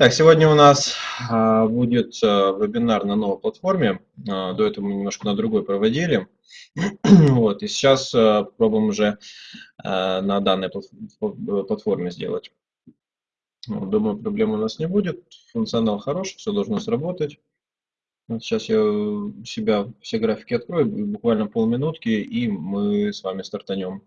Так, сегодня у нас а, будет а, вебинар на новой платформе. А, до этого мы немножко на другой проводили. вот, и сейчас а, пробуем уже а, на данной платформе сделать. Думаю, проблем у нас не будет. Функционал хороший, все должно сработать. Вот сейчас я у себя все графики открою, буквально полминутки, и мы с вами стартанем.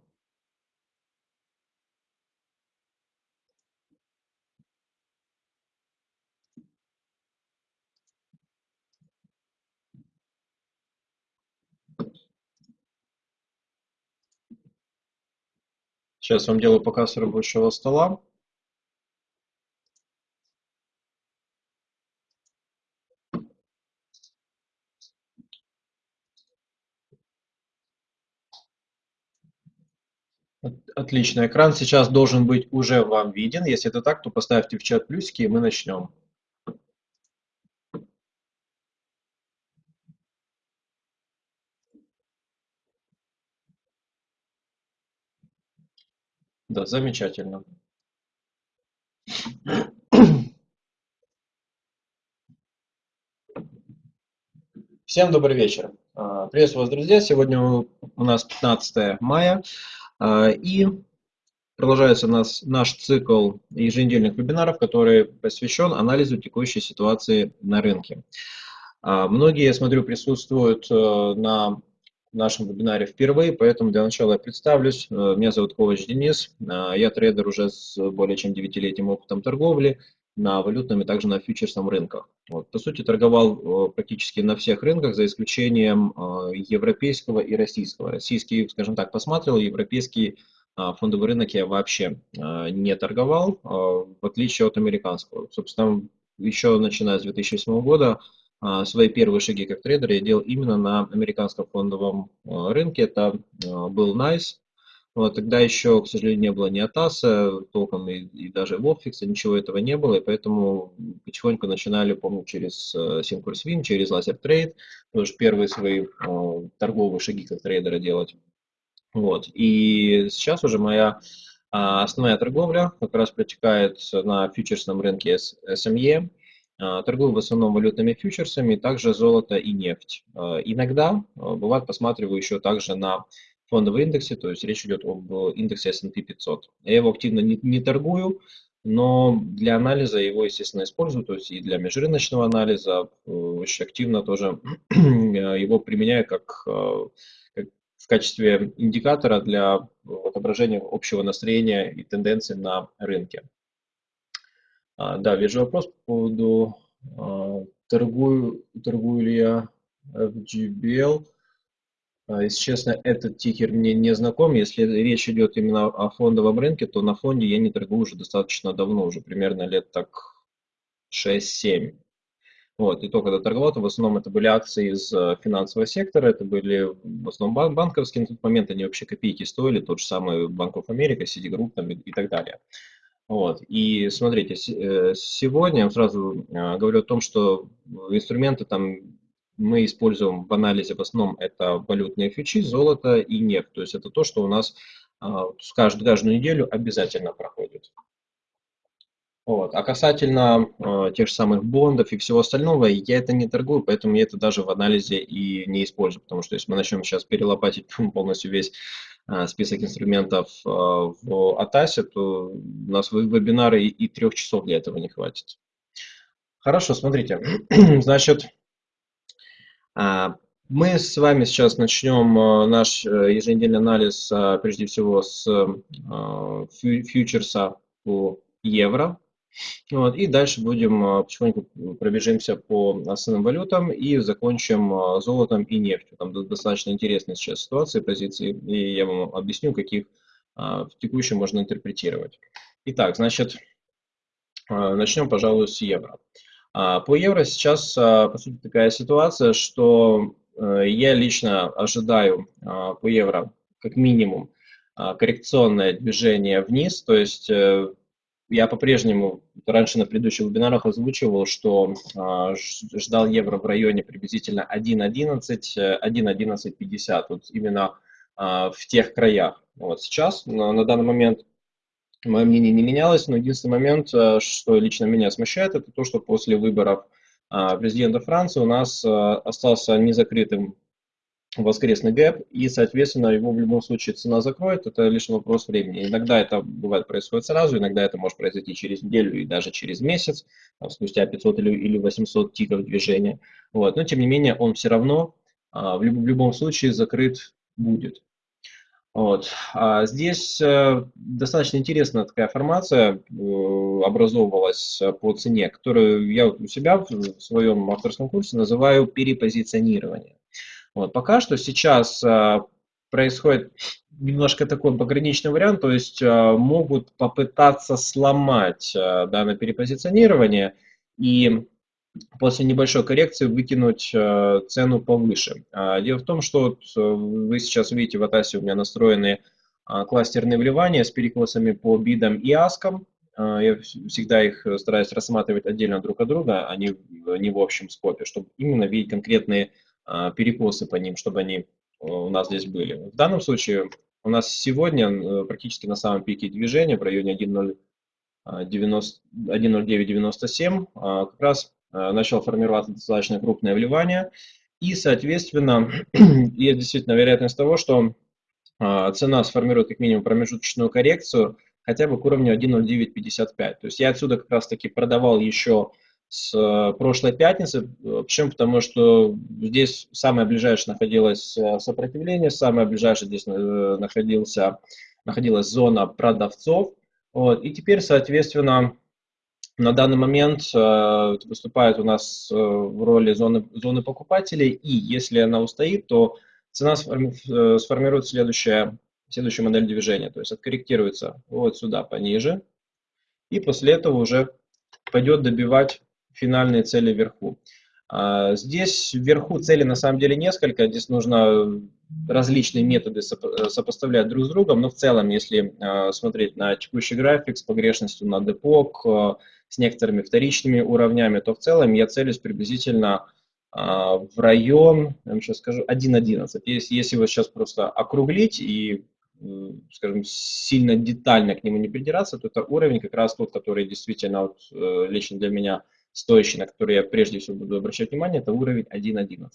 Сейчас вам делаю показ рабочего стола. Отлично. Экран сейчас должен быть уже вам виден. Если это так, то поставьте в чат плюсики, и мы начнем. Да, замечательно. Всем добрый вечер. А, приветствую вас, друзья. Сегодня у нас 15 мая. А, и продолжается у нас наш цикл еженедельных вебинаров, который посвящен анализу текущей ситуации на рынке. А, многие, я смотрю, присутствуют э, на нашем вебинаре впервые, поэтому для начала я представлюсь. Э, меня зовут Ковач Денис, э, я трейдер уже с более чем 9-летним опытом торговли на валютном и также на фьючерсном рынках. Вот. По сути, торговал э, практически на всех рынках, за исключением европейского и российского. Российский, скажем так, посмотрел, европейский фондовый рынок я вообще не торговал, в отличие от американского. Собственно, еще начиная с 2008 года свои первые шаги как трейдер я делал именно на американском фондовом а, рынке. Это а, был NICE. Вот, тогда еще, к сожалению, не было ни Атаса, толком и, и даже Вовфикса, ничего этого не было, и поэтому потихоньку начинали, помню, через Syncurswim, через Laser Trade, тоже первые свои э, торговые шаги как трейдера делать. Вот, и сейчас уже моя основная торговля как раз протекает на фьючерсном рынке SME, а, торгую в основном валютными фьючерсами, также золото и нефть. А, иногда, а, бывает, посматриваю еще также на фондовые индексы, то есть речь идет об индексе S&P 500. Я его активно не, не торгую, но для анализа его, естественно, использую, то есть и для межрыночного анализа э, очень активно тоже его применяю как, как в качестве индикатора для отображения общего настроения и тенденций на рынке. А, да, вижу вопрос по поводу а, торгую, торгую ли я FGBL. А, если честно, этот тикер мне не знаком. Если речь идет именно о фондовом рынке, то на фонде я не торгую уже достаточно давно, уже примерно лет так 6-7. Вот, и то, когда торговал, то в основном это были акции из э, финансового сектора, это были в основном банковские, на тот момент они вообще копейки стоили, тот же самый Банк of America, Citigroup там, и, и так далее. Вот. И смотрите, э, сегодня я сразу э, говорю о том, что инструменты там мы используем в анализе в основном это валютные фьючи, золото и нефть. То есть это то, что у нас а, каждую, каждую неделю обязательно проходит. Вот. А касательно э, тех же самых бондов и всего остального, я это не торгую, поэтому я это даже в анализе и не использую, потому что если мы начнем сейчас перелопатить полностью весь список инструментов э, в Атасе, то у нас вебинары и трех часов для этого не хватит. Хорошо, смотрите. Значит, э, мы с вами сейчас начнем наш еженедельный анализ, прежде всего, с фьючерса по евро. Вот, и дальше будем а, потихоньку пробежимся по основным валютам и закончим а, золотом и нефтью. Там достаточно интересная сейчас ситуация, позиции, и я вам объясню, каких а, в текущем можно интерпретировать. Итак, значит, начнем, пожалуй, с евро. По евро сейчас, по сути, такая ситуация, что я лично ожидаю по евро как минимум коррекционное движение вниз, то есть э, я по-прежнему раньше на предыдущих вебинарах озвучивал, что э, ждал евро в районе приблизительно 1.11, 1.1150, вот именно э, в тех краях. Вот сейчас, на, на данный момент, мое мнение не менялось, но единственный момент, что лично меня смущает, это то, что после выборов президента Франции у нас остался незакрытым воскресный гэп, и, соответственно, его в любом случае цена закроет, это лишь вопрос времени. Иногда это бывает происходит сразу, иногда это может произойти через неделю и даже через месяц, там, спустя 500 или, или 800 тиков движения. Вот. Но, тем не менее, он все равно а, в, люб, в любом случае закрыт будет. Вот. А здесь э, достаточно интересная такая формация э, образовывалась по цене, которую я у себя в своем авторском курсе называю перепозиционирование. Вот. Пока что сейчас э, происходит немножко такой пограничный вариант, то есть э, могут попытаться сломать э, данное перепозиционирование и после небольшой коррекции выкинуть цену повыше. А, дело в том, что вы сейчас видите в Атасе у меня настроены а, кластерные вливания с перекосами по бидам и аскам. А, я всегда их стараюсь рассматривать отдельно друг от друга, а не, не в общем скопе, чтобы именно видеть конкретные а, перекосы по ним, чтобы они э, у нас здесь были. В данном случае у нас сегодня э, практически на самом пике движения в районе 1.0997 а, как раз э, начал формироваться достаточно крупное вливание. И, соответственно, есть действительно вероятность того, что а, цена сформирует как минимум промежуточную коррекцию хотя бы к уровню 1.0955. То есть я отсюда как раз таки продавал еще с э, прошлой пятницы. Почему? Потому что здесь самое ближайшее находилось э, сопротивление, самое ближайшее здесь э, находился, находилась зона продавцов. Вот. И теперь, соответственно, на данный момент выступает у нас в роли зоны, зоны покупателей, и если она устоит, то цена сформи, сформирует следующая, следующую модель движения, то есть откорректируется вот сюда пониже, и после этого уже пойдет добивать финальные цели вверху. А, здесь вверху цели на самом деле несколько, здесь нужно различные методы сопоставлять друг с другом, но в целом, если а, смотреть на текущий график с погрешностью на депок, а, с некоторыми вторичными уровнями, то в целом я целюсь приблизительно в район, я вам сейчас скажу, 1.11. Если, если его сейчас просто округлить и скажем, сильно детально к нему не придираться, то это уровень как раз тот, который действительно вот, э, лично для меня стоящий, на который я прежде всего буду обращать внимание, это уровень 1.11.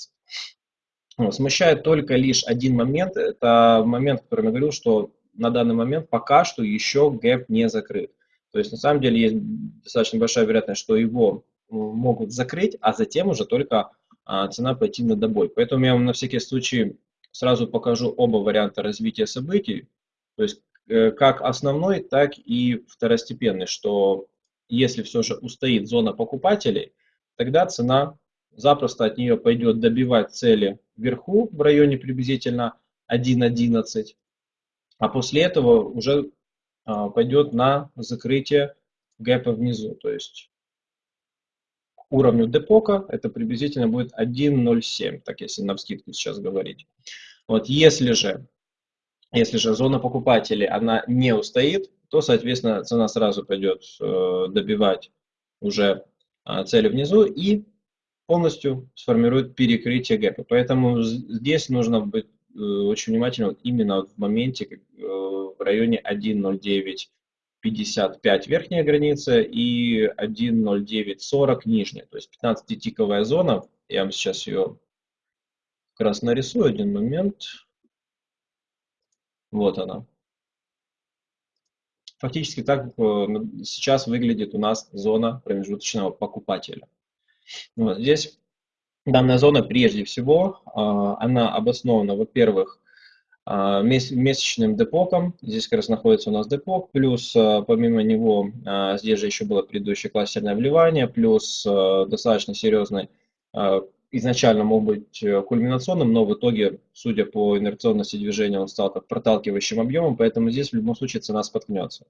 Вот, смущает только лишь один момент, это момент, который я говорил, что на данный момент пока что еще гэп не закрыт. То есть на самом деле есть достаточно большая вероятность, что его могут закрыть, а затем уже только а, цена пойти на добой. Поэтому я вам на всякий случай сразу покажу оба варианта развития событий, то есть э, как основной, так и второстепенный, что если все же устоит зона покупателей, тогда цена запросто от нее пойдет добивать цели вверху в районе приблизительно 1.11, а после этого уже а, пойдет на закрытие гэпа внизу, то есть к уровню депока это приблизительно будет 1.07, так если на вскидку сейчас говорить. Вот если же, если же зона покупателей, она не устоит, то, соответственно, цена сразу пойдет э, добивать уже э, цели внизу и полностью сформирует перекрытие гэпа. Поэтому здесь нужно быть э, очень внимательным именно в моменте э, в районе 1.0955 верхняя граница и 1.0940 нижняя. То есть 15-тиковая зона, я вам сейчас ее как раз нарисую, один момент. Вот она. Фактически так э, сейчас выглядит у нас зона промежуточного покупателя. Вот здесь данная зона прежде всего, а, она обоснована, во-первых, а, месячным депоком. Здесь как раз находится у нас депок, плюс а, помимо него здесь же еще было предыдущее кластерное вливание, плюс достаточно серьезный изначально мог быть э, кульминационным, но в итоге, судя по инерционности движения, он стал как проталкивающим объемом, поэтому здесь в любом случае цена споткнется.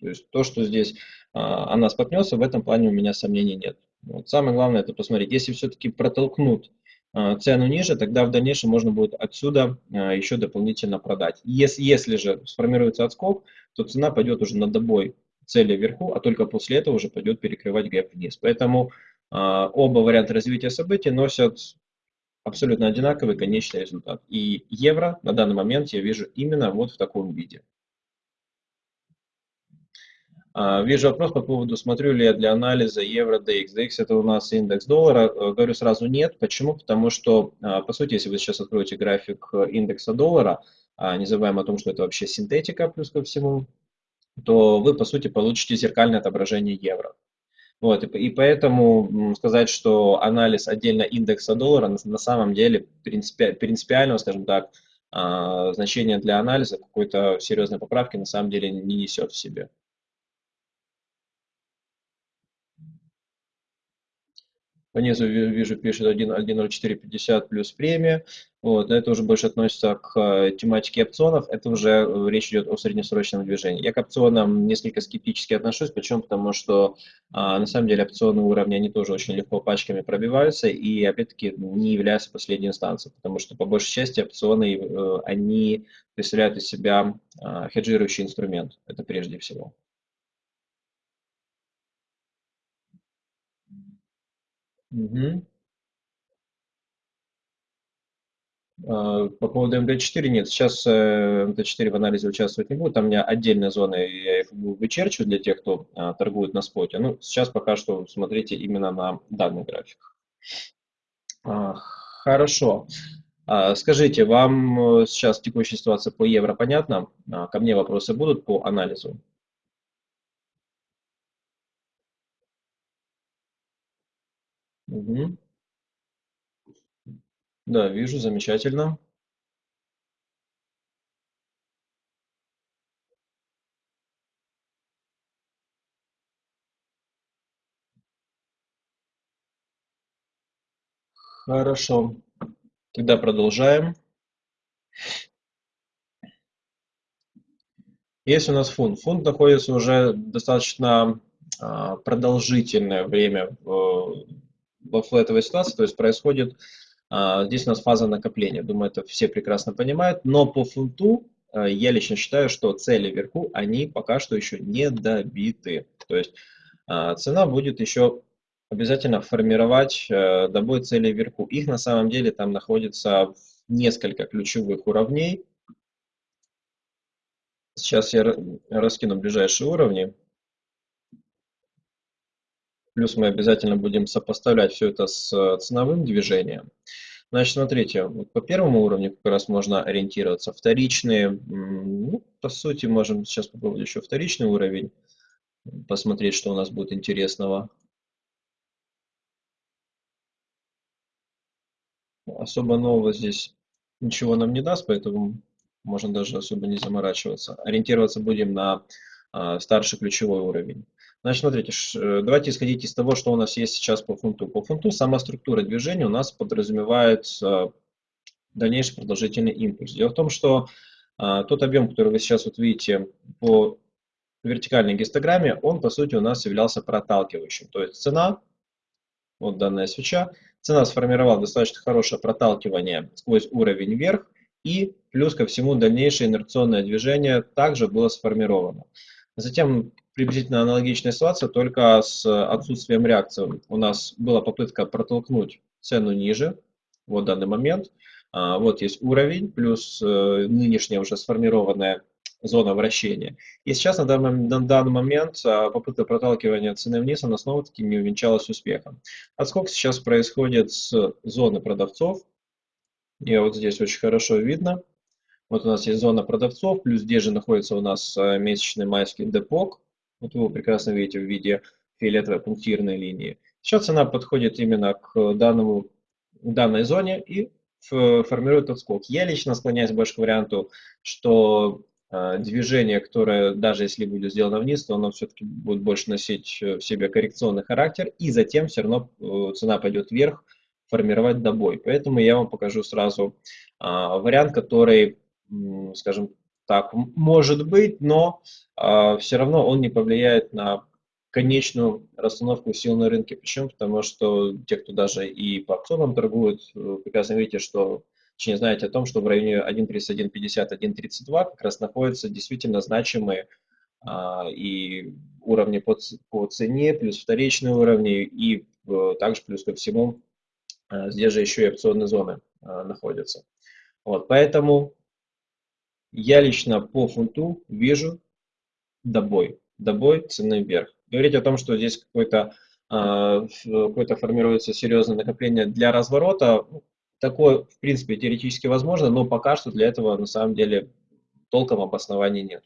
То есть то, что здесь а, она споткнется, в этом плане у меня сомнений нет. Вот. Самое главное это посмотреть. Если все-таки протолкнут а, цену ниже, тогда в дальнейшем можно будет отсюда а, еще дополнительно продать. Если, если же сформируется отскок, то цена пойдет уже на добой цели вверху, а только после этого уже пойдет перекрывать гэп вниз. Поэтому оба варианта развития событий носят абсолютно одинаковый конечный результат. И евро на данный момент я вижу именно вот в таком виде. А, вижу вопрос по поводу, смотрю ли я для анализа евро DX. DX это у нас индекс доллара. Э, говорю сразу нет. Почему? Потому что, а, по сути, если вы сейчас откроете график э, индекса доллара, а, не забываем о том, что это вообще синтетика плюс ко всему, то вы, по сути, получите зеркальное отображение евро. Вот, и, поэтому сказать, что анализ отдельно индекса доллара на, на самом деле принципи, принципиального, скажем так, значения для анализа какой-то серьезной поправки на самом деле не несет в себе. Внизу вижу, пишет 1.0450 плюс премия. Вот, это уже больше относится к э, тематике опционов. Это уже э, речь идет о среднесрочном движении. Я к опционам несколько скептически отношусь. Почему? Потому что а, на самом деле опционные уровни, они тоже очень легко пачками пробиваются и, опять-таки, не являются последней инстанцией. Потому что, по большей части, опционы, э, они представляют из себя а, хеджирующий инструмент. Это прежде всего. Угу. По поводу МД4 нет, сейчас э, МД4 в анализе участвовать не будет, там у меня отдельные зоны, я их вычерчу для тех, кто а, торгует на споте. Ну, сейчас пока что смотрите именно на данный график. А, хорошо. Скажите, вам э, сейчас текущая ситуация по евро понятна? Ко мне вопросы будут по анализу? Угу. Да, вижу, замечательно. Хорошо. Тогда продолжаем. Есть у нас фунт. Фунт находится уже достаточно а, продолжительное время в, во флетовой ситуации, то есть происходит а, здесь у нас фаза накопления. Думаю, это все прекрасно понимают. Но по фунту а, я лично считаю, что цели вверху, они пока что еще не добиты. То есть а, цена будет еще обязательно формировать добой цели вверху. Их на самом деле там находится несколько ключевых уровней. Сейчас я раскину ближайшие уровни. Плюс мы обязательно будем сопоставлять все это с э, ценовым движением. Значит, смотрите, вот по первому уровню как раз можно ориентироваться. Вторичные, ну, по сути, можем сейчас попробовать еще вторичный уровень, посмотреть, что у нас будет интересного. Особо нового здесь ничего нам не даст, поэтому можно даже особо не заморачиваться. Ориентироваться будем на а, старший ключевой уровень. Значит, смотрите, э, давайте исходить из того, что у нас есть сейчас по фунту. По фунту сама структура движения у нас подразумевает дальнейший продолжительный импульс. Дело в том, что а, тот объем, который вы сейчас вот видите по вертикальной гистограмме, он по сути у нас являлся проталкивающим. То есть цена, вот данная свеча, цена сформировала достаточно хорошее проталкивание сквозь уровень вверх, и плюс ко всему дальнейшее инерционное движение также было сформировано. Затем приблизительно аналогичная ситуация, только с отсутствием реакции. У нас была попытка протолкнуть цену ниже, вот данный момент. А, вот есть уровень, плюс э, нынешняя уже сформированная зона вращения. И сейчас на данный, момент а, попытка проталкивания цены вниз, она снова-таки не увенчалась успехом. Отскок сейчас происходит с зоны продавцов. И вот здесь очень хорошо видно. Вот у нас есть зона продавцов, плюс здесь же находится у нас э, месячный майский депок. Вот вы его прекрасно видите в виде фиолетовой пунктирной линии. Сейчас цена подходит именно к данному, данной зоне и формирует отскок. Я лично склоняюсь больше к варианту, что э, движение, которое даже если будет сделано вниз, то оно все-таки будет больше носить в себе коррекционный характер, и затем все равно э, цена пойдет вверх, формировать добой. Поэтому я вам покажу сразу а, вариант, который скажем так, может быть, но э, все равно он не повлияет на конечную расстановку сил на рынке. Почему? Потому что те, кто даже и по опционам торгуют, э, прекрасно видите, что точнее знаете о том, что в районе 1.3150, 1.32 как раз находятся действительно значимые а, и уровни по, по цене, плюс вторичные уровни, и а, также плюс ко всему а, здесь же еще и опционные зоны а, находятся. Вот, поэтому я лично по фунту вижу добой. добой цены вверх. Говорить о том, что здесь какой-то а, какое-то формируется серьезное накопление для разворота, ну, такое, в принципе, теоретически возможно, но пока что для этого на самом деле толком обоснований нет.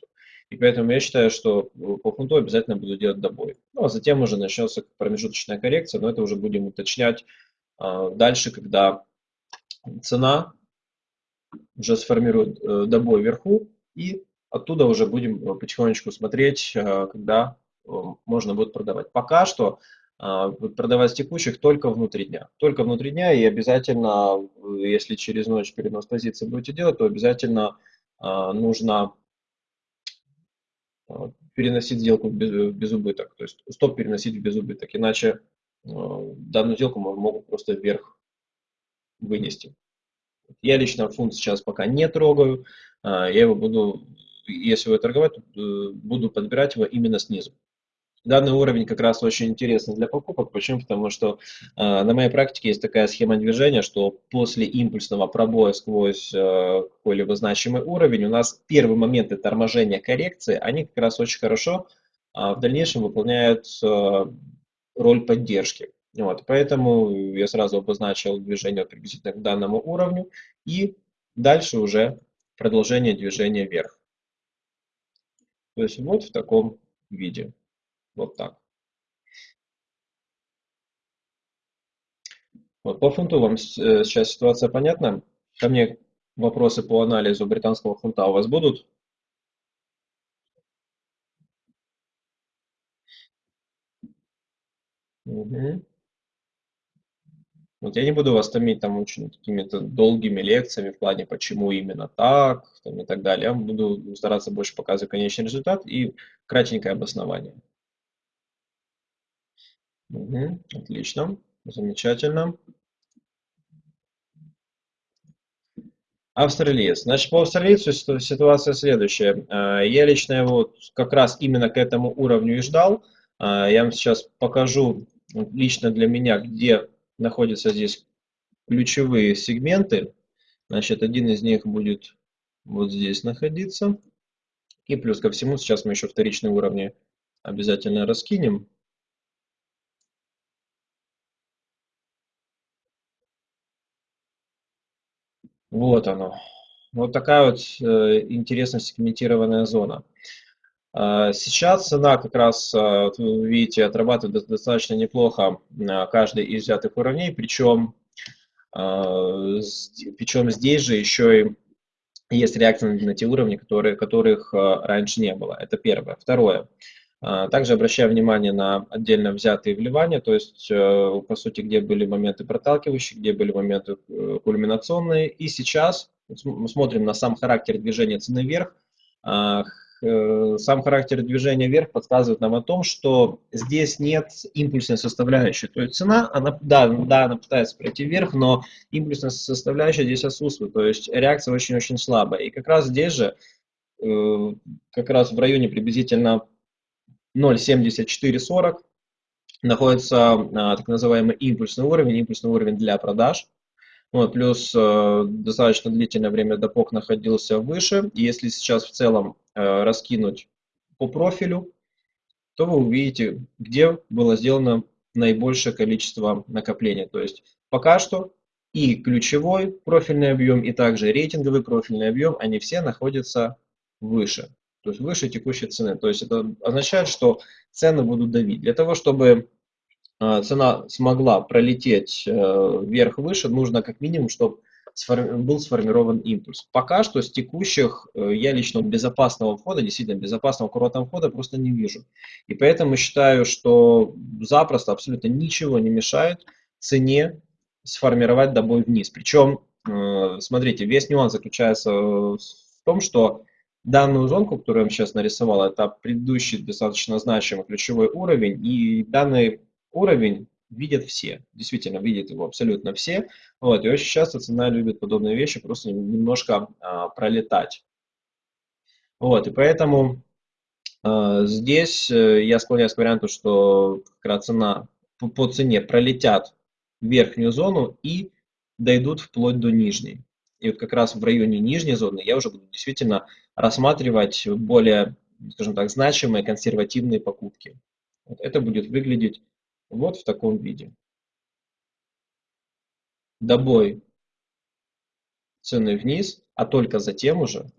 И поэтому я считаю, что по фунту обязательно буду делать добой. Ну, а затем уже начнется промежуточная коррекция, но это уже будем уточнять а, дальше, когда цена уже сформирует э, добой вверху, и оттуда уже будем э, потихонечку смотреть, э, когда можно будет продавать. Пока что продавать с текущих только внутри дня. Только внутри дня и обязательно, если через ночь перенос позиции будете делать, то обязательно нужно переносить сделку в безубыток, то есть стоп переносить в безубыток, иначе данную сделку могут просто вверх вынести. Я лично фунт сейчас пока не трогаю, а, я его буду, если его торговать, э, буду подбирать его именно снизу. Данный уровень как раз очень интересный для покупок. Почему? Потому что э, на моей практике есть такая схема движения, что после импульсного пробоя сквозь э, какой-либо значимый уровень у нас первые моменты торможения коррекции, они как раз очень хорошо э, в дальнейшем выполняют э, роль поддержки. Вот, поэтому я сразу обозначил движение приблизительно к данному уровню и дальше уже продолжение движения вверх. То есть вот в таком виде. Вот так. Вот, по фунту вам э, сейчас ситуация понятна? Ко мне вопросы по анализу британского фунта у вас будут? Угу. Вот я не буду вас томить там очень какими-то долгими лекциями в плане, почему именно так там, и так далее. Я буду стараться больше показывать конечный результат и кратенькое обоснование. Угу, отлично, замечательно. Австралиец. Значит, по австралийцу ситуация следующая. А, я лично его как раз именно к этому уровню и ждал. А, я вам сейчас покажу лично для меня, где находятся здесь ключевые сегменты. Значит, один из них будет вот здесь находиться. И плюс ко всему, сейчас мы еще вторичные уровни обязательно раскинем. Вот оно. Вот такая вот э, интересно сегментированная зона. Э, сейчас цена как раз, вот вы видите, отрабатывает достаточно неплохо каждый из взятых уровней, причем, причем здесь же еще и есть реакция на те уровни, которые, которых раньше не было. Это первое. Второе. А, также обращаю внимание на отдельно взятые вливания, то есть, по сути, где были моменты проталкивающие, где были моменты э, кульминационные. И сейчас мы смотрим на сам характер движения цены вверх. Э, сам характер движения вверх подсказывает нам о том, что здесь нет импульсной составляющей. То есть цена, она, да, да, она пытается пройти вверх, но импульсная составляющая здесь отсутствует. То есть реакция очень-очень слабая. И как раз здесь же, как раз в районе приблизительно 0,7440 находится а, так называемый импульсный уровень, импульсный уровень для продаж. Вот, плюс э, достаточно длительное время допок находился выше. И если сейчас в целом э, раскинуть по профилю, то вы увидите, где было сделано наибольшее количество накопления. То есть пока что и ключевой профильный объем, и также рейтинговый профильный объем, они все находятся выше то есть выше текущей цены. То есть это означает, что цены будут давить. Для того, чтобы цена смогла пролететь э, вверх-выше, нужно как минимум, чтобы был сформирован импульс. Пока что с текущих э, я лично безопасного входа, действительно безопасного курортного входа просто не вижу. И поэтому считаю, что запросто абсолютно ничего не мешает цене сформировать добой вниз. Причем, э, смотрите, весь нюанс заключается в том, что Данную зонку, которую я вам сейчас нарисовал, это предыдущий достаточно значимый ключевой уровень, и данный уровень видят все, действительно видят его абсолютно все. Вот, и очень часто цена любит подобные вещи просто немножко а, пролетать. Вот, и поэтому а, здесь э, я склоняюсь к варианту, что как раз цена по, по цене пролетят верхнюю зону и дойдут вплоть до нижней. И вот как раз в районе нижней зоны я уже буду действительно рассматривать более скажем так, значимые консервативные покупки. Вот это будет выглядеть вот в таком виде. Добой цены вниз, а только затем уже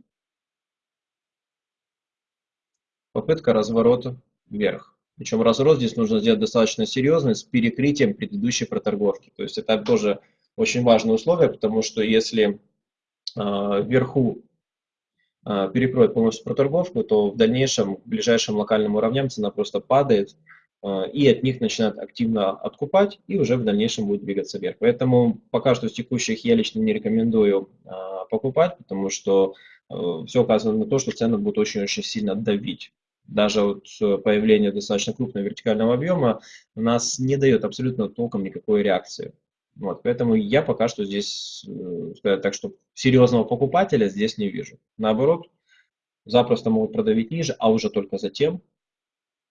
попытка разворота вверх. Причем разворот здесь нужно сделать достаточно серьезный, с перекрытием предыдущей проторговки. То есть это тоже очень важное условие, потому что если э, вверху э, перекроет полностью проторговку, то в дальнейшем, к ближайшим локальным уровням цена просто падает, и от них начинают активно откупать, и уже в дальнейшем будет двигаться вверх. Поэтому пока что с текущих я лично не рекомендую э, покупать, потому что э, все указано на то, что цены будут очень-очень сильно давить даже вот появление достаточно крупного вертикального объема у нас не дает абсолютно толком никакой реакции. Вот, поэтому я пока что здесь, э, сказать так, что серьезного покупателя здесь не вижу. Наоборот, запросто могут продавить ниже, а уже только затем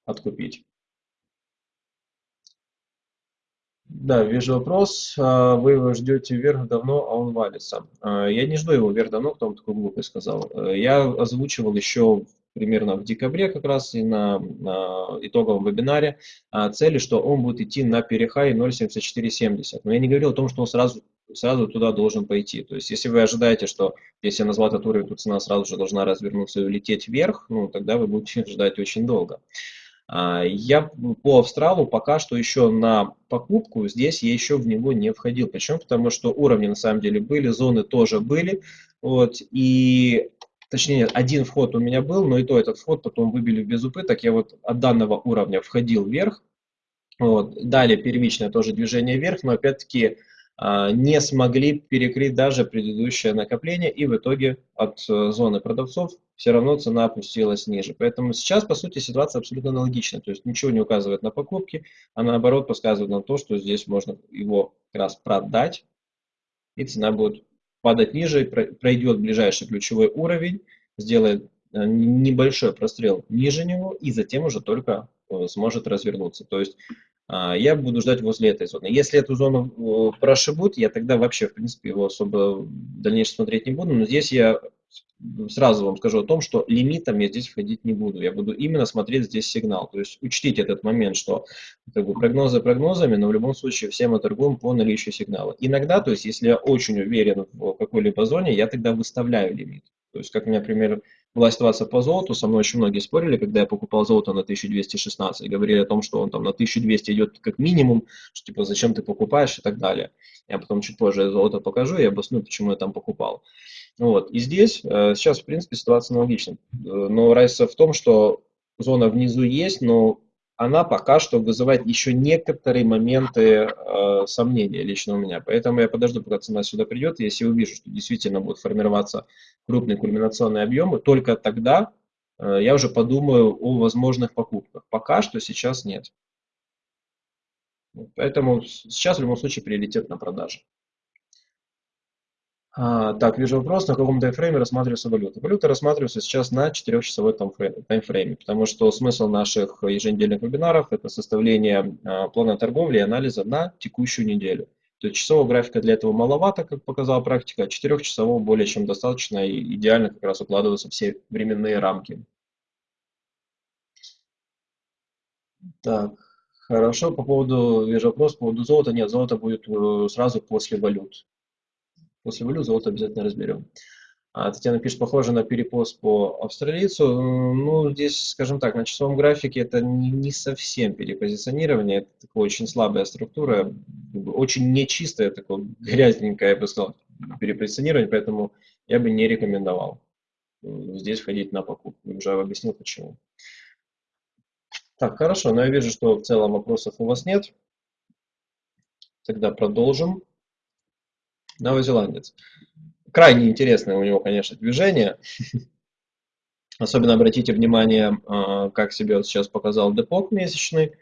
откупить. Да, вижу вопрос. А, вы его ждете вверх давно, а он валится. А, я не жду его вверх давно, кто вам такую глупость сказал. Э, я озвучивал еще примерно в декабре как раз и на, на итоговом вебинаре а, цели, что он будет идти на перехай 0.7470. Но я не говорил о том, что он сразу, сразу туда должен пойти. То есть если вы ожидаете, что если я назвал этот уровень, то цена сразу же должна развернуться и улететь вверх, ну тогда вы будете ждать очень долго. А, я по Австралу пока что еще на покупку, здесь я еще в него не входил. Почему? Потому что уровни на самом деле были, зоны тоже были. Вот, и точнее, один вход у меня был, но и то этот вход потом выбили без убыток. Я вот от данного уровня входил вверх. Вот. Далее первичное тоже движение вверх, но опять-таки а, не смогли перекрыть даже предыдущее накопление, и в итоге от э, зоны продавцов все равно цена опустилась ниже. Поэтому сейчас, по сути, ситуация абсолютно аналогична. То есть ничего не указывает на покупки, а наоборот подсказывает на то, что здесь можно его как раз продать, и цена будет падать ниже, пройдет ближайший ключевой уровень, сделает э, небольшой прострел ниже него и затем уже только э, сможет развернуться. То есть а, я буду ждать возле этой зоны. Если эту зону э, прошибут, я тогда вообще, в принципе, его особо в дальнейшем смотреть не буду. Но здесь я сразу вам скажу о том, что лимитом я здесь входить не буду. Я буду именно смотреть здесь сигнал. То есть учтите этот момент, что как бы, прогнозы прогнозами, но в любом случае все мы торгуем по наличию сигнала. Иногда, то есть если я очень уверен в какой-либо зоне, я тогда выставляю лимит. То есть, как, например, была ситуация по золоту, со мной очень многие спорили, когда я покупал золото на 1216, говорили о том, что он там на 1200 идет как минимум, что типа зачем ты покупаешь и так далее. Я потом чуть позже золото покажу и обосную, почему я там покупал. Вот. И здесь э, сейчас, в принципе, ситуация аналогична. Э, но разница в том, что зона внизу есть, но она пока что вызывает еще некоторые моменты э, сомнения лично у меня. Поэтому я подожду, пока цена сюда придет. Если увижу, что действительно будут формироваться крупные кульминационные объемы, только тогда э, я уже подумаю о возможных покупках. Пока что сейчас нет. Поэтому сейчас в любом случае приоритет на продаже. А, так, вижу вопрос, на каком таймфрейме рассматривается валюта. Валюта рассматривается сейчас на 4-часовой таймфрейме, потому что смысл наших еженедельных вебинаров – это составление а, плана торговли и анализа на текущую неделю. То есть часового графика для этого маловато, как показала практика, а 4-часового более чем достаточно и идеально как раз укладываются все временные рамки. Так, хорошо, по поводу, вижу вопрос, по поводу золота. Нет, золото будет э, сразу после валют. После валют золото обязательно разберем. А Татьяна пишет, похоже на перепост по австралийцу. Ну, здесь, скажем так, на часовом графике это не, совсем перепозиционирование, это такая очень слабая структура, очень нечистая, такое грязненькое, я бы сказал, перепозиционирование, поэтому я бы не рекомендовал здесь входить на покупку. Уже объяснил почему. Так, хорошо, но я вижу, что в целом вопросов у вас нет. Тогда продолжим. Новозеландец. Крайне интересное у него, конечно, движение. Особенно обратите внимание, а, как себе вот сейчас показал депок месячный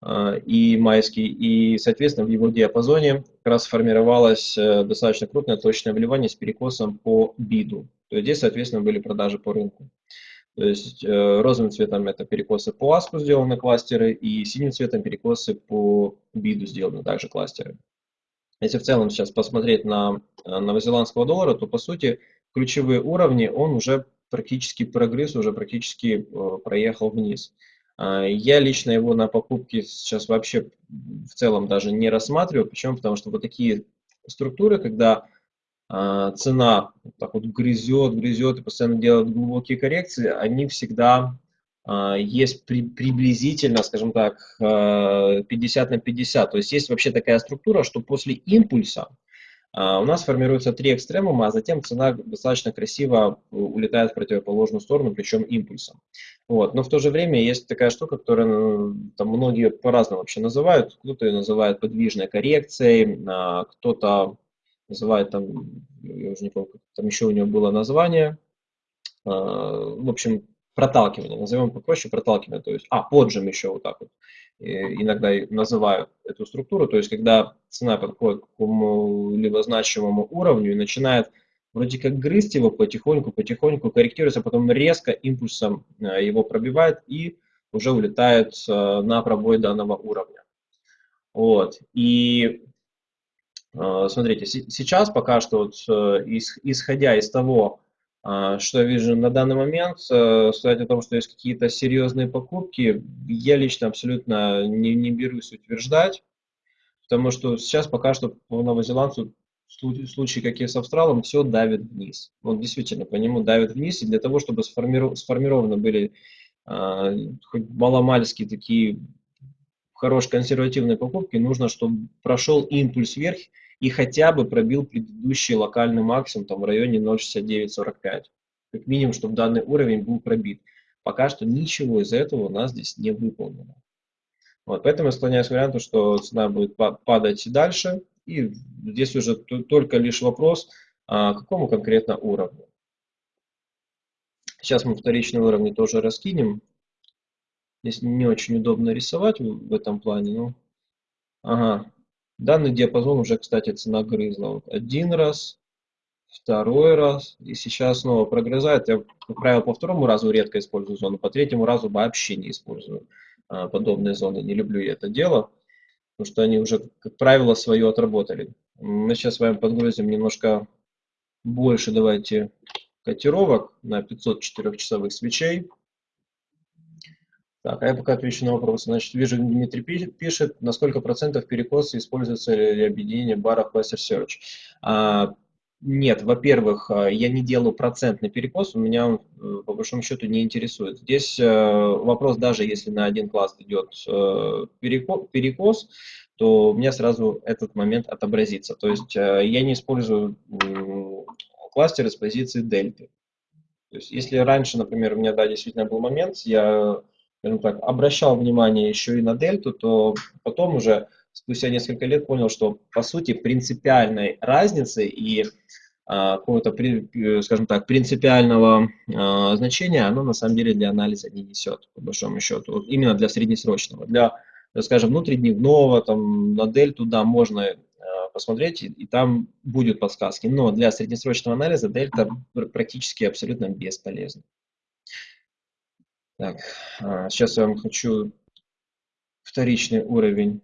а, и майский, и, соответственно, в его диапазоне как раз формировалось э, достаточно крупное точное вливание с перекосом по биду. То есть здесь, соответственно, были продажи по рынку. То есть э, розовым цветом это перекосы по аску сделаны кластеры, и синим цветом перекосы по биду сделаны также кластеры. Если в целом сейчас посмотреть на э, новозеландского доллара, то по сути ключевые уровни он уже практически прогресс, уже практически э, проехал вниз. А, я лично его на покупке сейчас вообще в целом даже не рассматриваю. Почему? Потому что вот такие структуры, когда а, цена так вот грызет, грызет и постоянно делает глубокие коррекции, они всегда есть при, приблизительно, скажем так, 50 на 50. То есть есть вообще такая структура, что после импульса а, у нас формируются три экстремума, а затем цена достаточно красиво улетает в противоположную сторону, причем импульсом. Вот. Но в то же время есть такая штука, которую там, многие по-разному вообще называют. Кто-то ее называет подвижной коррекцией, а, кто-то называет там, я уже не помню, там еще у него было название. А, в общем, проталкивание, назовем попроще проталкивание, то есть, а, поджим еще вот так вот иногда называют эту структуру, то есть когда цена подходит к какому-либо значимому уровню и начинает вроде как грызть его потихоньку, потихоньку корректируется, потом резко импульсом э, его пробивает и уже улетает э, на пробой данного уровня. Вот. И э, смотрите, сейчас пока что, вот, исходя из того, а, что я вижу на данный момент, э, сказать о том, что есть какие-то серьезные покупки, я лично абсолютно не, не берусь утверждать, потому что сейчас пока что по новозеландцу в случае, как и с Австралом, все давит вниз. Вот действительно, по нему давит вниз, и для того, чтобы сформиров... сформированы были э, хоть маломальские такие хорошие консервативные покупки, нужно, чтобы прошел импульс вверх, и хотя бы пробил предыдущий локальный максимум там, в районе 0.6945. Как минимум, чтобы данный уровень был пробит. Пока что ничего из этого у нас здесь не выполнено. Вот, поэтому я склоняюсь к варианту, что цена будет падать и дальше. И здесь уже только лишь вопрос, а, какому конкретно уровню. Сейчас мы вторичные уровни тоже раскинем. Здесь не очень удобно рисовать в этом плане. Но... Ага, Данный диапазон уже, кстати, цена грызла. Вот один раз, второй раз, и сейчас снова прогрызает. Я, как правило, по второму разу редко использую зону, по третьему разу вообще не использую а, подобные зоны. Не люблю я это дело, потому что они уже, как правило, свое отработали. Мы сейчас с вами подгрузим немножко больше, давайте, котировок на 504 часовых свечей. Так, а я пока отвечу на вопрос. Значит, вижу, Дмитрий пишет, на сколько процентов перекосы используется для объединения баров Cluster Search. А, нет, во-первых, а, я не делаю процентный перекос, у меня он, э, по большому счету, не интересует. Здесь э, вопрос, даже если на один класс идет э, перекос, то у меня сразу этот момент отобразится. То есть я не использую кластеры с позиции дельты. То есть если раньше, например, у меня, да, действительно был момент, я скажем так, обращал внимание еще и на дельту, то потом уже спустя несколько лет понял, что по сути принципиальной разницы и а, какого-то, скажем так, принципиального а, значения оно на самом деле для анализа не несет, по большому счету, вот именно для среднесрочного. Для, скажем, внутридневного, там, на дельту, да, можно а, посмотреть, и, и там будут подсказки, но для среднесрочного анализа дельта практически абсолютно бесполезна. Так, сейчас а, я вам хочу вторичный уровень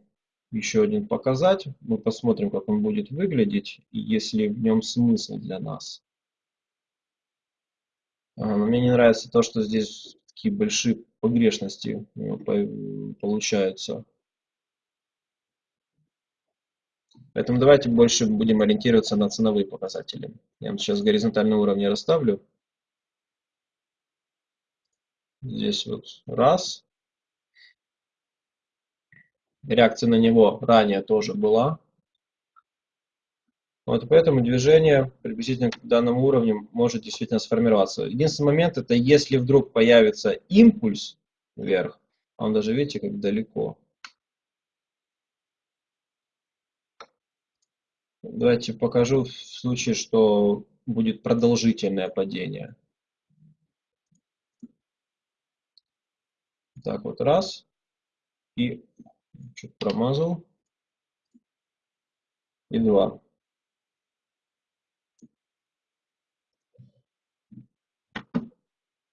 еще один показать. Мы посмотрим, как он будет выглядеть, и есть ли в нем смысл для нас. А, мне не нравится то, что здесь такие большие погрешности получаются. Поэтому давайте больше будем ориентироваться на ценовые показатели. Я вам сейчас горизонтальные уровни расставлю. Здесь вот раз. Реакция на него ранее тоже была. Вот поэтому движение приблизительно к данному уровню может действительно сформироваться. Единственный момент это если вдруг появится импульс вверх, а он даже видите как далеко. Давайте покажу в случае, что будет продолжительное падение. Так вот, раз. И чуть промазал. И два.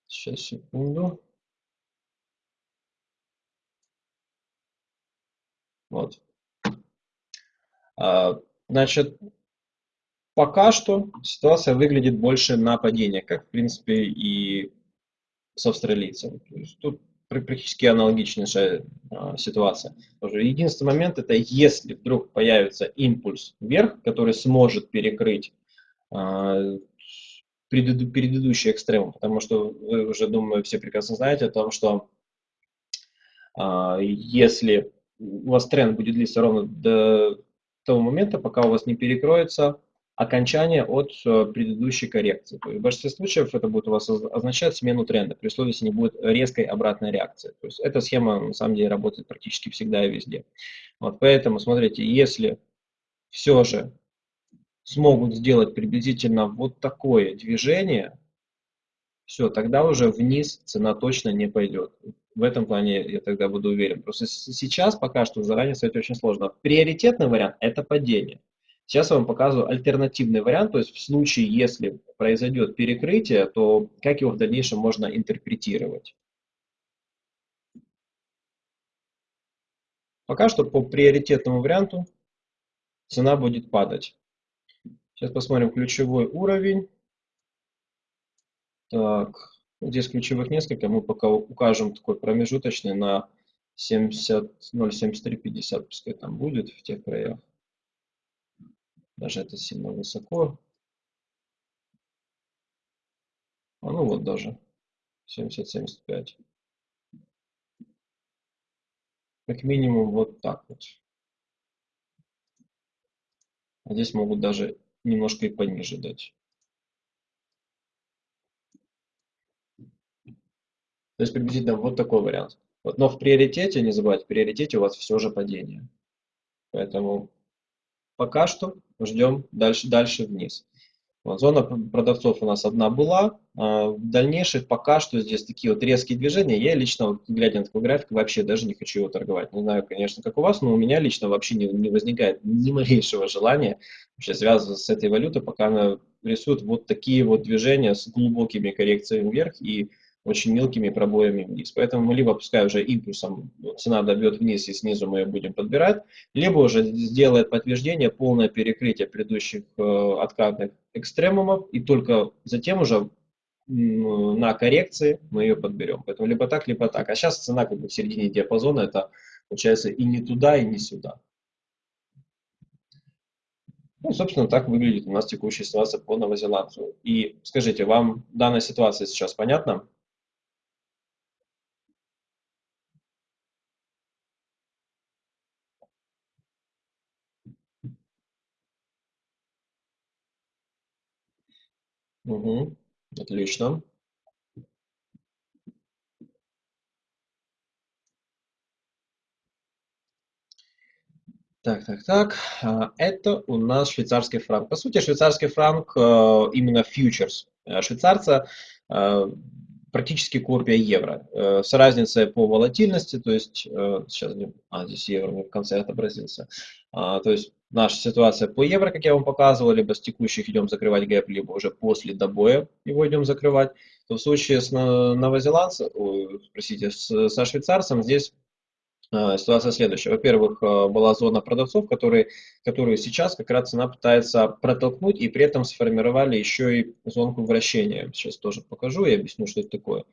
Сейчас, секунду. Вот. А, значит, пока что ситуация выглядит больше на падение, как в принципе и с австралийцем. тут практически аналогичная а, ситуация. Единственный момент это если вдруг появится импульс вверх, который сможет перекрыть а, предыдущий экстремум, потому что вы уже, думаю, все прекрасно знаете о том, что а, если у вас тренд будет длиться ровно до того момента, пока у вас не перекроется окончание от э, предыдущей коррекции. То есть в большинстве случаев это будет у вас означать смену тренда, при условии, если не будет резкой обратной реакции. То есть эта схема на самом деле работает практически всегда и везде. Вот поэтому, смотрите, если все же смогут сделать приблизительно вот такое движение, все, тогда уже вниз цена точно не пойдет. В этом плане я тогда буду уверен. Просто сейчас пока что заранее сказать очень сложно. Приоритетный вариант – это падение. Сейчас я вам показываю альтернативный вариант, то есть в случае, если произойдет перекрытие, то как его в дальнейшем можно интерпретировать. Пока что по приоритетному варианту цена будет падать. Сейчас посмотрим ключевой уровень. Так, здесь ключевых несколько, мы пока укажем такой промежуточный на 70, 0,7350, пускай там будет в тех краях. Даже это сильно высоко. А ну вот даже 70-75. Как минимум вот так вот. А здесь могут даже немножко и пониже дать. То есть приблизительно вот такой вариант. Вот, но в приоритете, не забывайте, в приоритете у вас все же падение. Поэтому пока что ждем дальше, дальше вниз. Вот, зона продавцов у нас одна была. А в дальнейших пока что здесь такие вот резкие движения. Я лично, вот, глядя на такой график, вообще даже не хочу его торговать. Не знаю, конечно, как у вас, но у меня лично вообще не, не возникает ни малейшего желания вообще связываться с этой валютой, пока она рисует вот такие вот движения с глубокими коррекциями вверх и очень мелкими пробоями вниз. Поэтому мы либо пускай уже импульсом цена добьет вниз и снизу мы ее будем подбирать, либо уже сделает подтверждение полное перекрытие предыдущих э, откатных экстремумов и только затем уже на коррекции мы ее подберем. Поэтому либо так, либо так. А сейчас цена как бы в середине диапазона, это получается и не туда, и не сюда. Ну, собственно, так выглядит у нас текущая ситуация по новозеландцу. И скажите, вам данная ситуация сейчас понятна? Угу. Отлично. Так, так, так. А, это у нас швейцарский франк. По сути, швейцарский франк э, именно фьючерс э, швейцарца э, практически копия евро. С разницей по волатильности, то есть сейчас, а, здесь евро в конце отобразился. А, то есть наша ситуация по евро, как я вам показывал, либо с текущих идем закрывать гэп, либо уже после добоя его идем закрывать, то в случае с новозеландцем, простите, с, со швейцарцем здесь э, ситуация следующая. Во-первых, э, была зона продавцов, которые, которую сейчас как раз цена пытается протолкнуть, и при этом сформировали еще и зонку вращения. Сейчас тоже покажу и объясню, что это такое.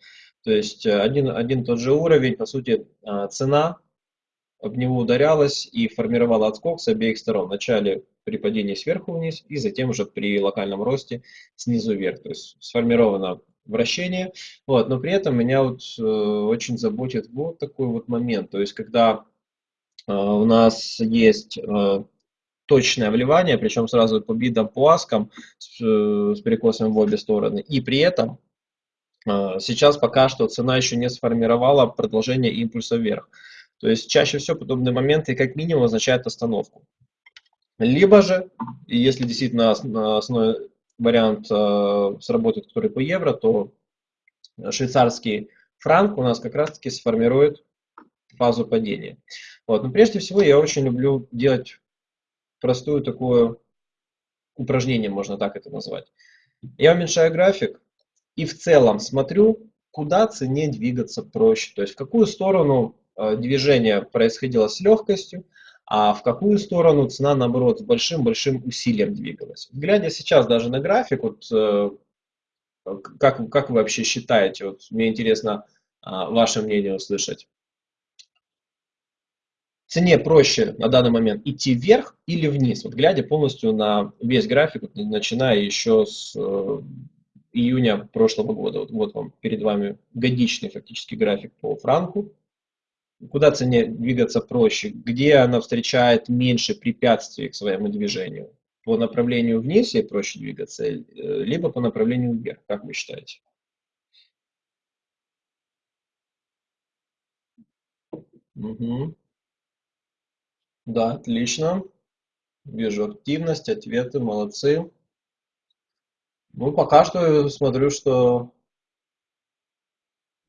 То есть э, один, один тот же уровень, по сути, цена об него ударялась и формировала отскок с обеих сторон. Вначале при падении сверху вниз и затем уже при локальном росте снизу вверх. То есть сформировано вращение. Вот, но при этом меня вот, э, очень заботит вот такой вот момент. То есть когда э, у нас есть э, точное вливание, причем сразу по бидам, по аскам с, э, с перекосами в обе стороны. И при этом э, сейчас пока что цена еще не сформировала продолжение импульса вверх. То есть чаще всего подобные моменты как минимум означают остановку. Либо же, если действительно основной вариант э, сработает, который по евро, то швейцарский франк у нас как раз-таки сформирует фазу падения. Вот. Но прежде всего я очень люблю делать простую такое упражнение, можно так это назвать. Я уменьшаю график и в целом смотрю, куда цене двигаться проще, то есть в какую сторону Э, движение происходило с легкостью, а в какую сторону цена, наоборот, с большим-большим усилием двигалась. Глядя сейчас даже на график, вот, э, как, как вы вообще считаете, вот, мне интересно а, ваше мнение услышать. Цене проще на данный момент идти вверх или вниз, вот глядя полностью на весь график, вот, начиная еще с э, июня прошлого года. Вот, вот вам перед вами годичный фактически график по франку куда цене двигаться проще, где она встречает меньше препятствий к своему движению. По направлению вниз ей проще двигаться, э, либо по направлению вверх, как вы считаете? Угу. Да, отлично. Вижу активность, ответы, молодцы. Ну, пока что смотрю, что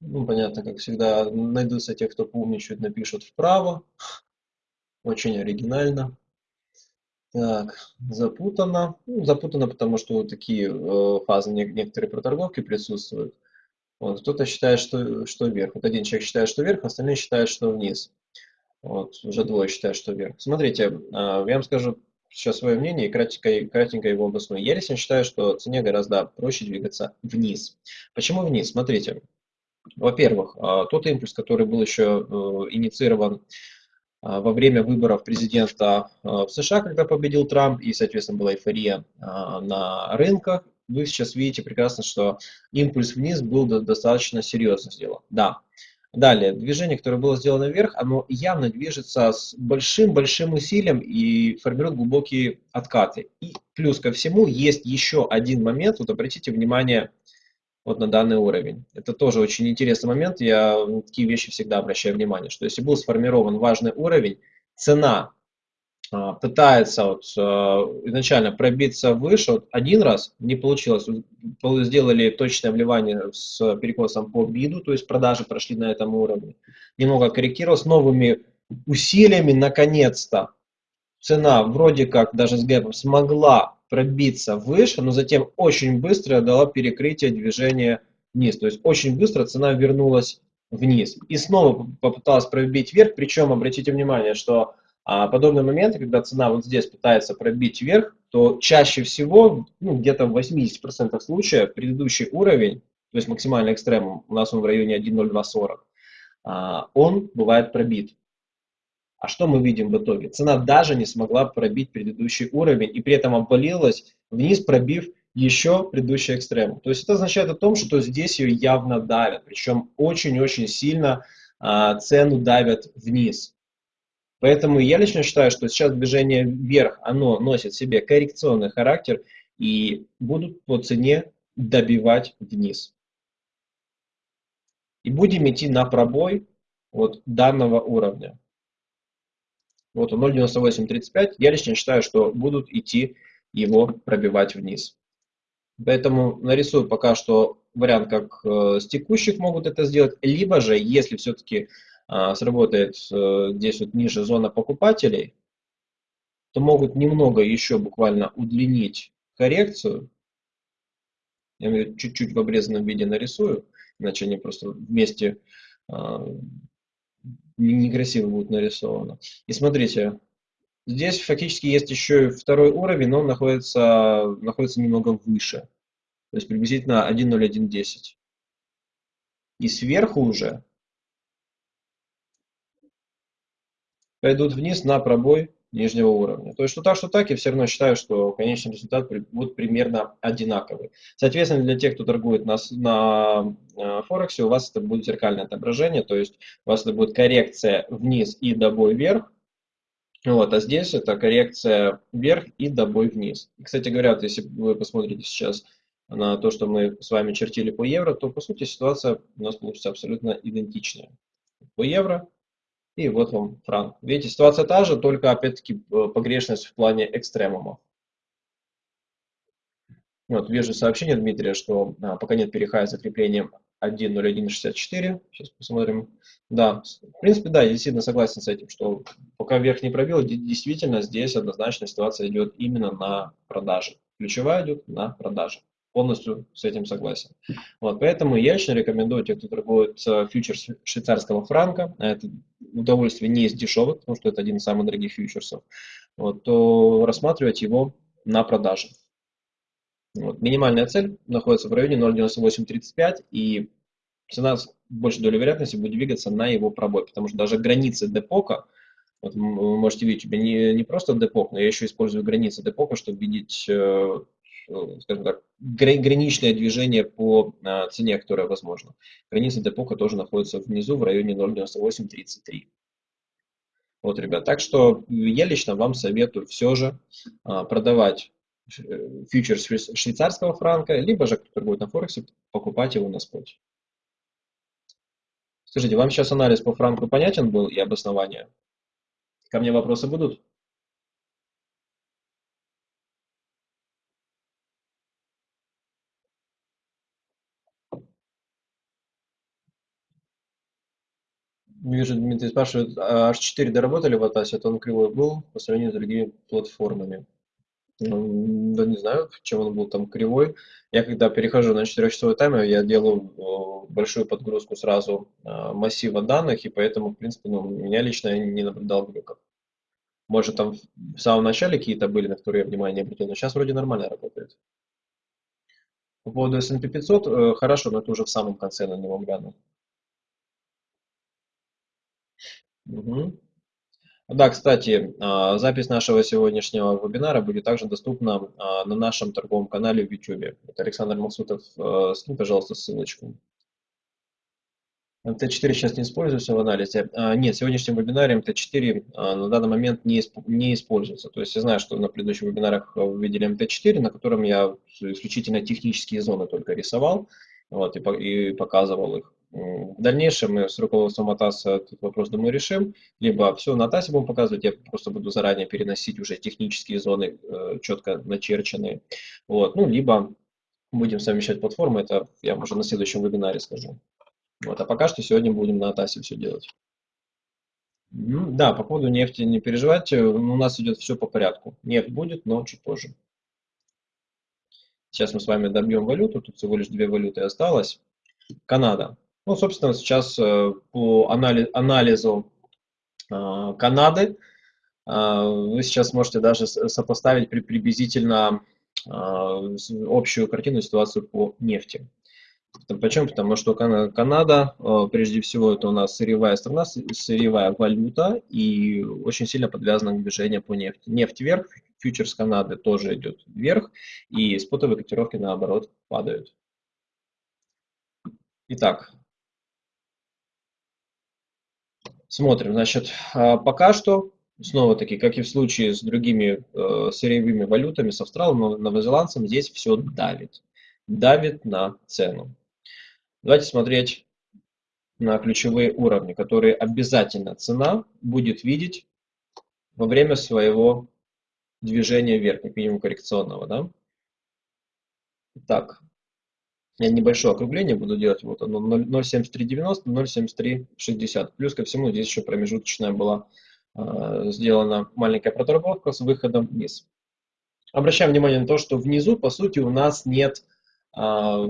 ну, понятно, как всегда, найдутся те, кто поумничает, напишут вправо. Очень оригинально. Так, запутано. Ну, запутано, потому что такие э, фазы некоторые проторговки присутствуют. Вот, кто-то считает, что, что вверх. Вот один человек считает, что вверх, остальные считают, что вниз. Вот, уже двое считают, что вверх. Смотрите, э, я вам скажу сейчас свое мнение и кратенько, кратенько его обосную. Я лично считаю, что цене гораздо проще двигаться вниз. Почему вниз? Смотрите, во-первых, а, тот импульс, который был еще э, инициирован а, во время выборов президента а, в США, когда победил Трамп, и, соответственно, была эйфория на рынках, вы сейчас видите прекрасно, что импульс вниз был достаточно серьезно сделан. Да. Далее, движение, которое было сделано вверх, оно явно движется с большим-большим усилием и формирует глубокие откаты. И плюс ко всему есть еще один момент, вот обратите внимание, вот на данный уровень. Это тоже очень интересный момент, я на такие вещи всегда обращаю внимание, что если был сформирован важный уровень, цена а, пытается вот, а, изначально пробиться выше, вот один раз не получилось, сделали точное вливание с перекосом по биду, то есть продажи прошли на этом уровне, немного корректировалось новыми усилиями, наконец-то цена вроде как даже с гэпом смогла пробиться выше, но затем очень быстро дала перекрытие движения вниз. То есть очень быстро цена вернулась вниз. И снова попыталась пробить вверх, причем обратите внимание, что а, подобные моменты, когда цена вот здесь пытается пробить вверх, то чаще всего, ну, где-то в 80% случаев, предыдущий уровень, то есть максимальный экстремум, у нас он в районе 1.0240, а, он бывает пробит. А что мы видим в итоге? Цена даже не смогла пробить предыдущий уровень и при этом обвалилась вниз, пробив еще предыдущий экстрем. То есть это означает о том, что здесь ее явно давят, причем очень-очень сильно а, цену давят вниз. Поэтому я лично считаю, что сейчас движение вверх, оно носит в себе коррекционный характер и будут по цене добивать вниз. И будем идти на пробой вот данного уровня. Вот он 0.9835. Я лично считаю, что будут идти его пробивать вниз. Поэтому нарисую пока что вариант, как э, с текущих могут это сделать. Либо же, если все-таки э, сработает э, здесь вот ниже зона покупателей, то могут немного еще буквально удлинить коррекцию. Я чуть-чуть в обрезанном виде нарисую, иначе они просто вместе некрасиво будет нарисовано. И смотрите, здесь фактически есть еще второй уровень, но он находится, находится немного выше. То есть приблизительно 1.0110. И сверху уже пойдут вниз на пробой нижнего уровня. То есть что так, что так, я все равно считаю, что конечный результат будет примерно одинаковый. Соответственно, для тех, кто торгует на, на э, Форексе, у вас это будет зеркальное отображение, то есть у вас это будет коррекция вниз и добой вверх, вот, а здесь это коррекция вверх и добой вниз. И, кстати говоря, вот если вы посмотрите сейчас на то, что мы с вами чертили по евро, то по сути ситуация у нас получится абсолютно идентичная. По евро и вот вам франк. Видите, ситуация та же, только опять-таки э, погрешность в плане экстремумов. Вот, вижу сообщение Дмитрия, что а, пока нет перехая закрепления 1.0164. Сейчас посмотрим. Да, в принципе, да, я действительно согласен с этим, что пока вверх не пробил, действительно здесь однозначно ситуация идет именно на продаже. Ключевая идет на продаже полностью с этим согласен. Вот, поэтому я лично рекомендую тех, кто торгует фьючерс швейцарского франка, а это удовольствие не из дешевых, потому что это один из самых дорогих фьючерсов, вот, то рассматривать его на продаже. Вот. Минимальная цель находится в районе 0.9835 и цена с большей долей вероятности будет двигаться на его пробой, потому что даже границы депока, вот вы можете видеть, у меня не, не просто депок, но я еще использую границы депока, чтобы видеть, э, скажем так, граничное движение по э, цене, которое возможно. Границы депока тоже находятся внизу в районе 0.9833. Вот, ребят, так что я лично вам советую все же продавать фьючерс швейцарского франка, либо же, кто торгует на Форексе, покупать его на споте. Скажите, вам сейчас анализ по франку понятен был и обоснование? Ко мне вопросы будут? Вижу, Дмитрий спрашивает, а H4 доработали в Атасе, то он кривой был по сравнению с другими платформами. Ну, да не знаю, чем он был там кривой. Я когда перехожу на 4-часовой таймер, я делаю большую подгрузку сразу а, массива данных, и поэтому, в принципе, ну, меня лично не наблюдал глюков. Может, там в самом начале какие-то были, на которые я внимание не обратил, но сейчас вроде нормально работает. По поводу S&P 500, э, хорошо, но это уже в самом конце на него гляну. Да, кстати, а, запись нашего сегодняшнего вебинара будет также доступна а, на нашем торговом канале в YouTube. Это Александр Максутов. Э, скинь, пожалуйста, ссылочку. МТ4 сейчас не используется в анализе. А, нет, в сегодняшнем вебинаре МТ4 на данный момент не, используется. То есть я знаю, что на предыдущих вебинарах вы видели МТ4, на котором я исключительно технические зоны только рисовал вот, и показывал их. В дальнейшем мы с руководством АТАС этот вопрос, думаю, решим. Либо все на АТАСе будем показывать, я просто буду заранее переносить уже технические зоны, э, четко начерченные. Вот. Ну, либо будем совмещать платформы, это я уже на следующем вебинаре скажу. Вот. А пока что сегодня будем на АТАСе все делать. Да, по поводу нефти не переживайте, у нас идет все по порядку. Нефть будет, но чуть позже. Сейчас мы с вами добьем валюту, тут всего лишь две валюты осталось. Канада. Ну, собственно, сейчас э, по анализу э, Канады э, вы сейчас можете даже сопоставить приблизительно общую картину ситуацию по нефти. Почему? Потому что Канада, прежде всего, это у нас сырьевая страна, сырьевая валюта и очень сильно подвязана к движению по нефти. Нефть вверх, фьючерс Канады тоже идет вверх, и спотовые котировки, наоборот, падают. Итак, Смотрим, значит, а, пока что, снова-таки, как и в случае с другими э, сырьевыми валютами, с австралом, новозеландцем, здесь все давит. Давит на цену. Давайте смотреть на ключевые уровни, которые обязательно цена будет видеть во время своего движения вверх, как минимум коррекционного. Да? Так, я небольшое округление буду делать, вот оно 0,7390, 0,7360. Плюс ко всему здесь еще промежуточная была э, сделана маленькая проработка с выходом вниз. Обращаем внимание на то, что внизу, по сути, у нас нет э,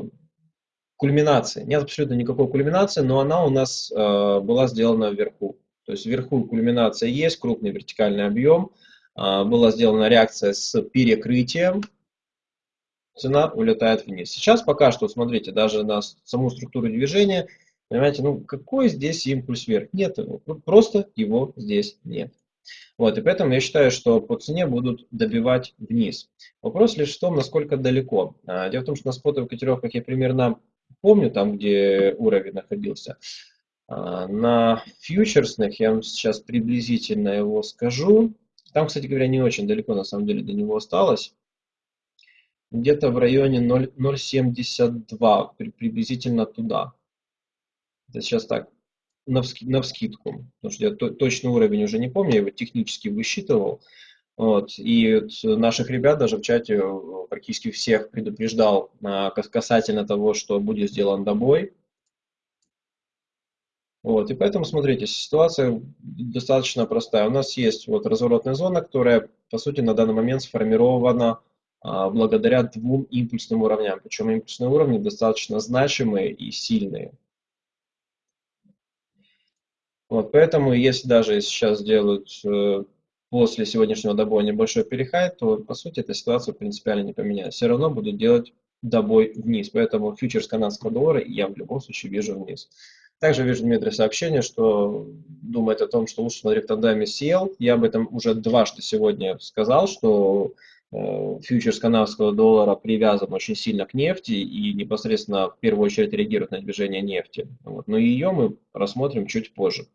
кульминации. Нет абсолютно никакой кульминации, но она у нас э, была сделана вверху. То есть вверху кульминация есть, крупный вертикальный объем. Э, была сделана реакция с перекрытием, цена улетает вниз. Сейчас пока что, смотрите, даже на саму структуру движения, понимаете, ну какой здесь импульс вверх? Нет его, ну, просто его здесь нет. Вот, и поэтому я считаю, что по цене будут добивать вниз. Вопрос лишь в том, насколько далеко. А, дело в том, что на спотовых котировках я примерно помню, там, где уровень находился. А, на фьючерсных я вам сейчас приблизительно его скажу. Там, кстати говоря, не очень далеко на самом деле до него осталось где-то в районе 0,72, приблизительно туда. Это сейчас так, на, на вскидку, потому что я то, точный уровень уже не помню, я его технически высчитывал. Вот, и наших ребят даже в чате э, практически всех предупреждал а, касательно того, что будет сделан добой. Вот, и поэтому, смотрите, ситуация достаточно простая. У нас есть вот разворотная зона, которая, по сути, на данный момент сформирована благодаря двум импульсным уровням. Причем импульсные уровни достаточно значимые и сильные. Вот, поэтому если даже сейчас сделают э, после сегодняшнего добоя небольшой перехайт, то по сути эта ситуация принципиально не поменяется. Все равно будут делать добой вниз. Поэтому фьючерс канадского доллара я в любом случае вижу вниз. Также вижу Дмитрий сообщение, что думает о том, что лучше смотреть в тандеме. Я об этом уже дважды сегодня сказал, что фьючерс канадского доллара привязан очень сильно к нефти и непосредственно в первую очередь реагирует на движение нефти. Вот. Но ее мы рассмотрим чуть позже.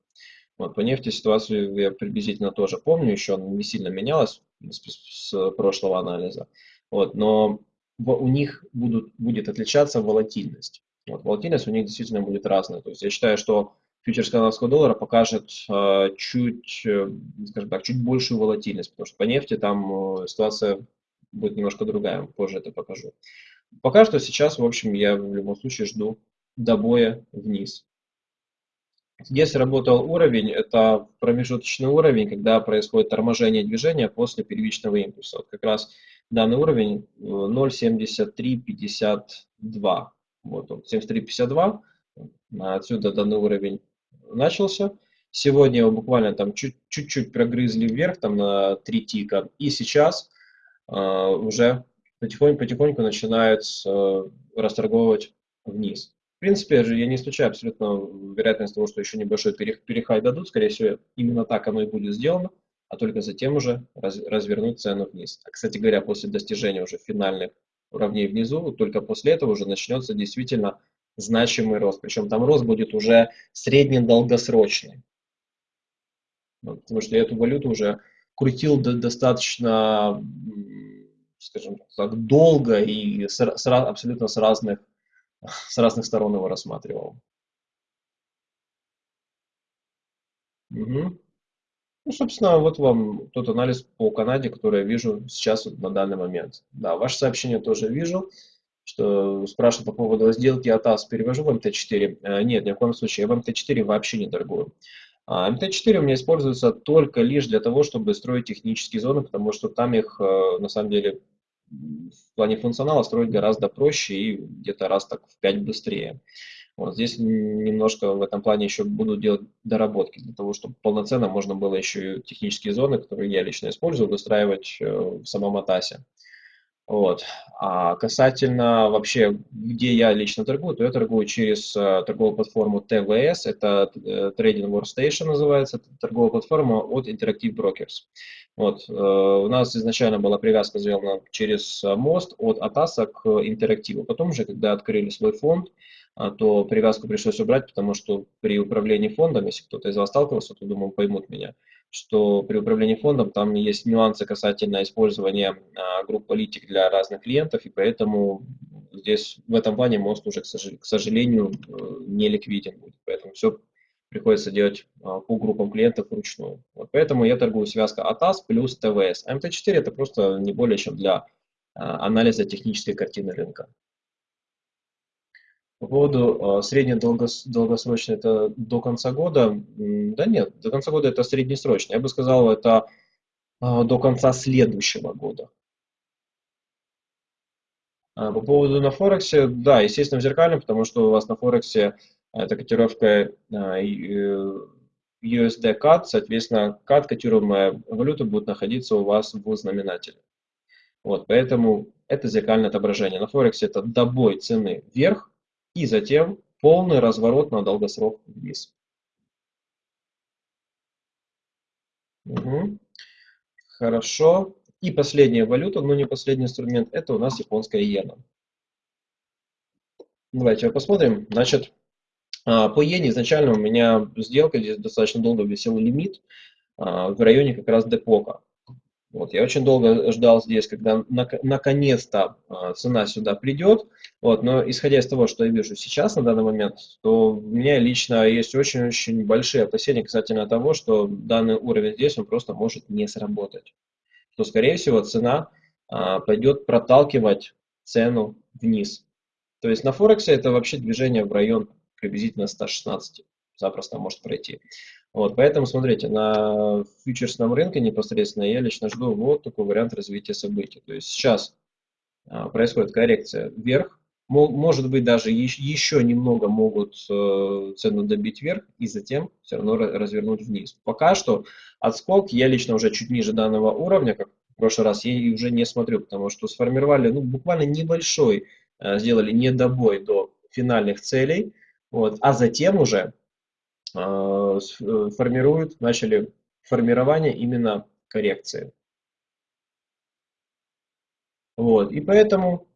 Вот, по нефти ситуацию я приблизительно тоже помню, еще она не сильно менялась с, с прошлого анализа. Вот, но у них будут, будет отличаться волатильность. Вот, волатильность у них действительно будет разная. То есть я считаю, что фьючерс канадского доллара покажет э, чуть, э, скажем так, чуть большую волатильность, потому что по нефти там э, ситуация будет немножко другая, позже это покажу. Пока что сейчас, в общем, я в любом случае жду добоя вниз. Здесь работал уровень, это промежуточный уровень, когда происходит торможение движения после первичного импульса. Вот как раз данный уровень 0.7352. Э, вот он, 73.52. Отсюда данный уровень начался. Сегодня его буквально там чуть-чуть прогрызли вверх, там на 3 тика. И сейчас э, уже потихоньку-потихоньку начинают э, расторговывать вниз. В принципе, я не исключаю абсолютно вероятность того, что еще небольшой перехай дадут. Скорее всего, именно так оно и будет сделано а только затем уже раз, развернуть цену вниз. А, кстати говоря, после достижения уже финальных уровней внизу, только после этого уже начнется действительно значимый рост. Причем там рост будет уже средне-долгосрочный. Потому что я эту валюту уже крутил достаточно, скажем так, долго и с, с, абсолютно с разных, с разных сторон его рассматривал. Угу. Ну, собственно, вот вам тот анализ по Канаде, который я вижу сейчас вот на данный момент. Да, ваше сообщение тоже вижу, что спрашивают по поводу сделки АТАС. Перевожу в МТ4. Э, нет, ни в коем случае. Я в МТ4 вообще не торгую. А МТ4 у меня используется только лишь для того, чтобы строить технические зоны, потому что там их, э, на самом деле, в плане функционала строить гораздо проще и где-то раз так в 5 быстрее. Вот здесь немножко в этом плане еще буду делать доработки для того, чтобы полноценно можно было еще и технические зоны, которые я лично использую, выстраивать э, в самом Атасе. Вот. А касательно вообще, где я лично торгую, то я торгую через uh, торговую платформу TVS, это uh, Trading Workstation называется, это торговая платформа от Interactive Brokers. Вот. Uh, у нас изначально была привязка сделана через мост от Атаса к Интерактиву. Потом уже, когда открыли свой фонд, то привязку пришлось убрать, потому что при управлении фондом, если кто-то из вас сталкивался, то, думаю, поймут меня, что при управлении фондом там есть нюансы касательно использования а, групп политик для разных клиентов, и поэтому здесь в этом плане мост уже, к сожалению, э, не ликвиден будет. Поэтому все приходится делать а, по группам клиентов вручную. Вот поэтому я торгую связка ATAS плюс ТВС. МТ4 это просто не более чем для анализа технической картины рынка. По поводу э, средне-долгосрочной, это до конца года, да нет, до конца года это среднесрочно. Я бы сказал, это э, до конца следующего года. А по поводу на Форексе, да, естественно, в зеркальном, потому что у вас на Форексе это котировка USD CAD, соответственно, CAD, котируемая валюта, будет находиться у вас в знаменателе. Вот, поэтому это зеркальное отображение. На Форексе это добой цены вверх, и затем полный разворот на долгосрок вниз. Угу. Хорошо. И последняя валюта, но не последний инструмент, это у нас японская иена. Давайте посмотрим. Значит, а, по иене изначально у меня сделка, здесь достаточно долго висел лимит а, в районе как раз депока. Вот, я очень долго ждал здесь, когда наконец-то э, цена сюда придет. Вот, но исходя из того, что я вижу сейчас на данный момент, то у меня лично есть очень-очень большие опасения касательно того, что данный уровень здесь он просто может не сработать. Что, скорее всего, цена э, пойдет проталкивать цену вниз. То есть на Форексе это вообще движение в район приблизительно 116 запросто может пройти. Вот, поэтому, смотрите, на фьючерсном рынке непосредственно я лично жду вот такой вариант развития событий. То есть сейчас а, происходит коррекция вверх, может быть, даже еще немного могут э, цену добить вверх и затем все равно развернуть вниз. Пока что отскок я лично уже чуть ниже данного уровня, как в прошлый раз, я уже не смотрю, потому что сформировали ну, буквально небольшой, э, сделали недобой до финальных целей, вот, а затем уже формируют, начали формирование именно коррекции. Вот, и поэтому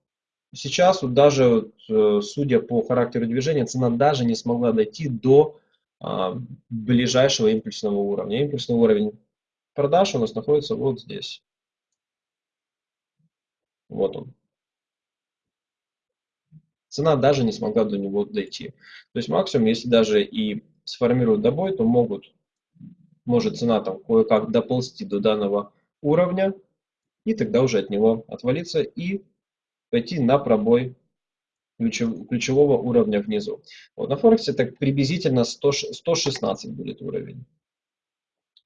сейчас вот даже, э, судя по характеру движения, цена даже не смогла дойти до а, ближайшего импульсного уровня. Импульсный уровень продаж у нас находится вот здесь. Вот он. Цена даже не смогла до него дойти. То есть максимум, если даже и сформируют добой, то могут, может цена там кое-как доползти до данного уровня, и тогда уже от него отвалиться и пойти на пробой ключев, ключевого уровня внизу. Вот, на Форексе так приблизительно 100, 116 будет уровень.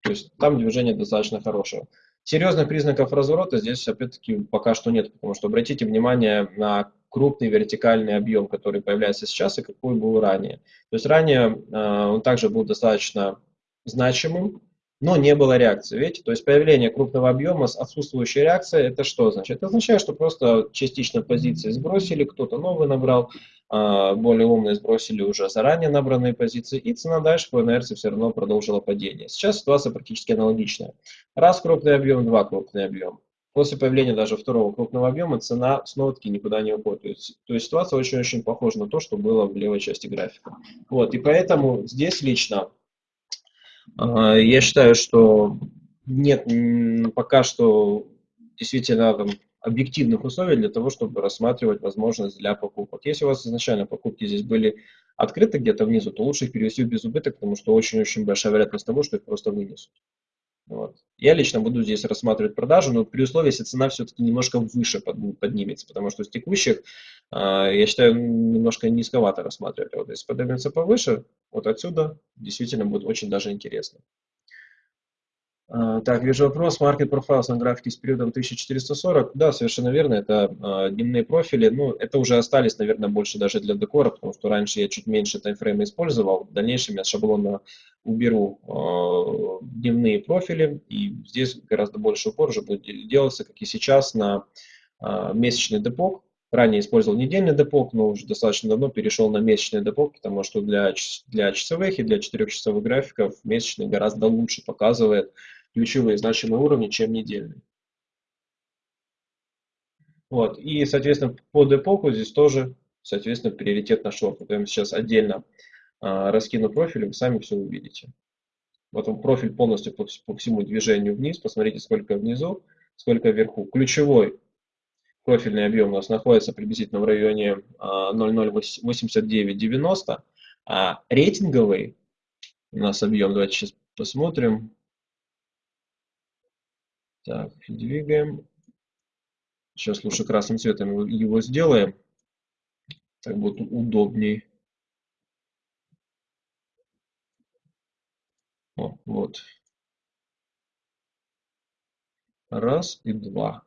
То есть там движение достаточно хорошее. Серьезных признаков разворота здесь опять-таки пока что нет, потому что обратите внимание на крупный вертикальный объем, который появляется сейчас и какой был ранее. То есть ранее э, он также был достаточно значимым, но не было реакции. Видите, то есть появление крупного объема с отсутствующей реакцией, это что значит? Это означает, что просто частично позиции сбросили, кто-то новый набрал, а, более умные сбросили уже заранее набранные позиции, и цена дальше по инерции все равно продолжила падение. Сейчас ситуация практически аналогичная. Раз крупный объем, два крупный объем. После появления даже второго крупного объема цена снова-таки никуда не уходит. То есть, ситуация очень-очень похожа на то, что было в левой части графика. Вот, и поэтому здесь лично а, я считаю, что нет пока что действительно там, объективных условий для того, чтобы рассматривать возможность для покупок. Если у вас изначально покупки здесь были открыты где-то внизу, то лучше их перевести в без убыток, потому что очень-очень большая вероятность того, что их просто вынесут. Вот. Я лично буду здесь рассматривать продажу, но при условии, если цена все-таки немножко выше поднимется, потому что с текущих, а, я считаю, немножко низковато рассматривать. Вот если поднимется повыше, вот отсюда действительно будет очень даже интересно. А, так, вижу вопрос. Market Profiles на графике с периодом 1440. Да, совершенно верно, это э, дневные профили. Ну, это уже остались, наверное, больше даже для декора, потому что раньше я чуть меньше таймфрейма использовал. В дальнейшем я шаблонно уберу э, дневные профили, и здесь гораздо больше упор уже будет делаться, как и сейчас, на э, месячный депок. Ранее использовал недельный депок, но уже достаточно давно перешел на месячный депок, потому что для, для часовых и для четырехчасовых графиков месячный гораздо лучше показывает ключевые значимые уровни, чем недельные. Вот. И, соответственно, по депоку здесь тоже, соответственно, приоритет на шорт. Вот я сейчас отдельно а, раскину профиль, вы сами все увидите. Вот он профиль полностью по, по всему движению вниз. Посмотрите, сколько внизу, сколько вверху. Ключевой профильный объем у нас находится приблизительно в районе а, 0,08990. А рейтинговый у нас объем, давайте сейчас посмотрим, так, двигаем. Сейчас лучше красным цветом его сделаем. Так будет удобней. О, вот. Раз и два.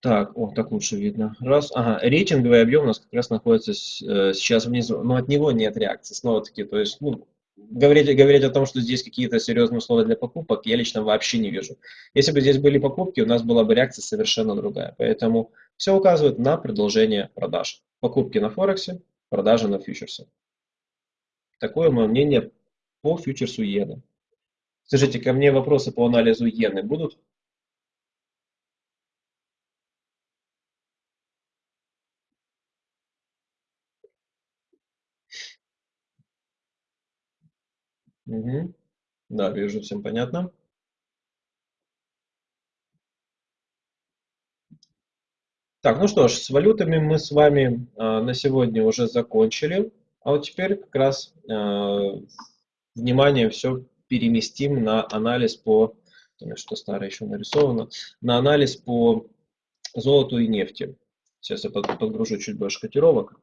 Так, о, так лучше видно. Раз, ага, рейтинговый объем у нас как раз находится э, сейчас внизу, но от него нет реакции, снова-таки, то есть, ну, говорить, говорить о том, что здесь какие-то серьезные условия для покупок, я лично вообще не вижу. Если бы здесь были покупки, у нас была бы реакция совершенно другая. Поэтому все указывает на продолжение продаж. Покупки на Форексе, продажи на фьючерсе. Такое мое мнение по фьючерсу иены. Скажите, ко мне вопросы по анализу иены будут? Угу. Да, вижу, всем понятно. Так, ну что ж, с валютами мы с вами э, на сегодня уже закончили. А вот теперь как раз э, внимание все переместим на анализ по, что старое еще нарисовано, на анализ по золоту и нефти. Сейчас я подгружу чуть больше котировок.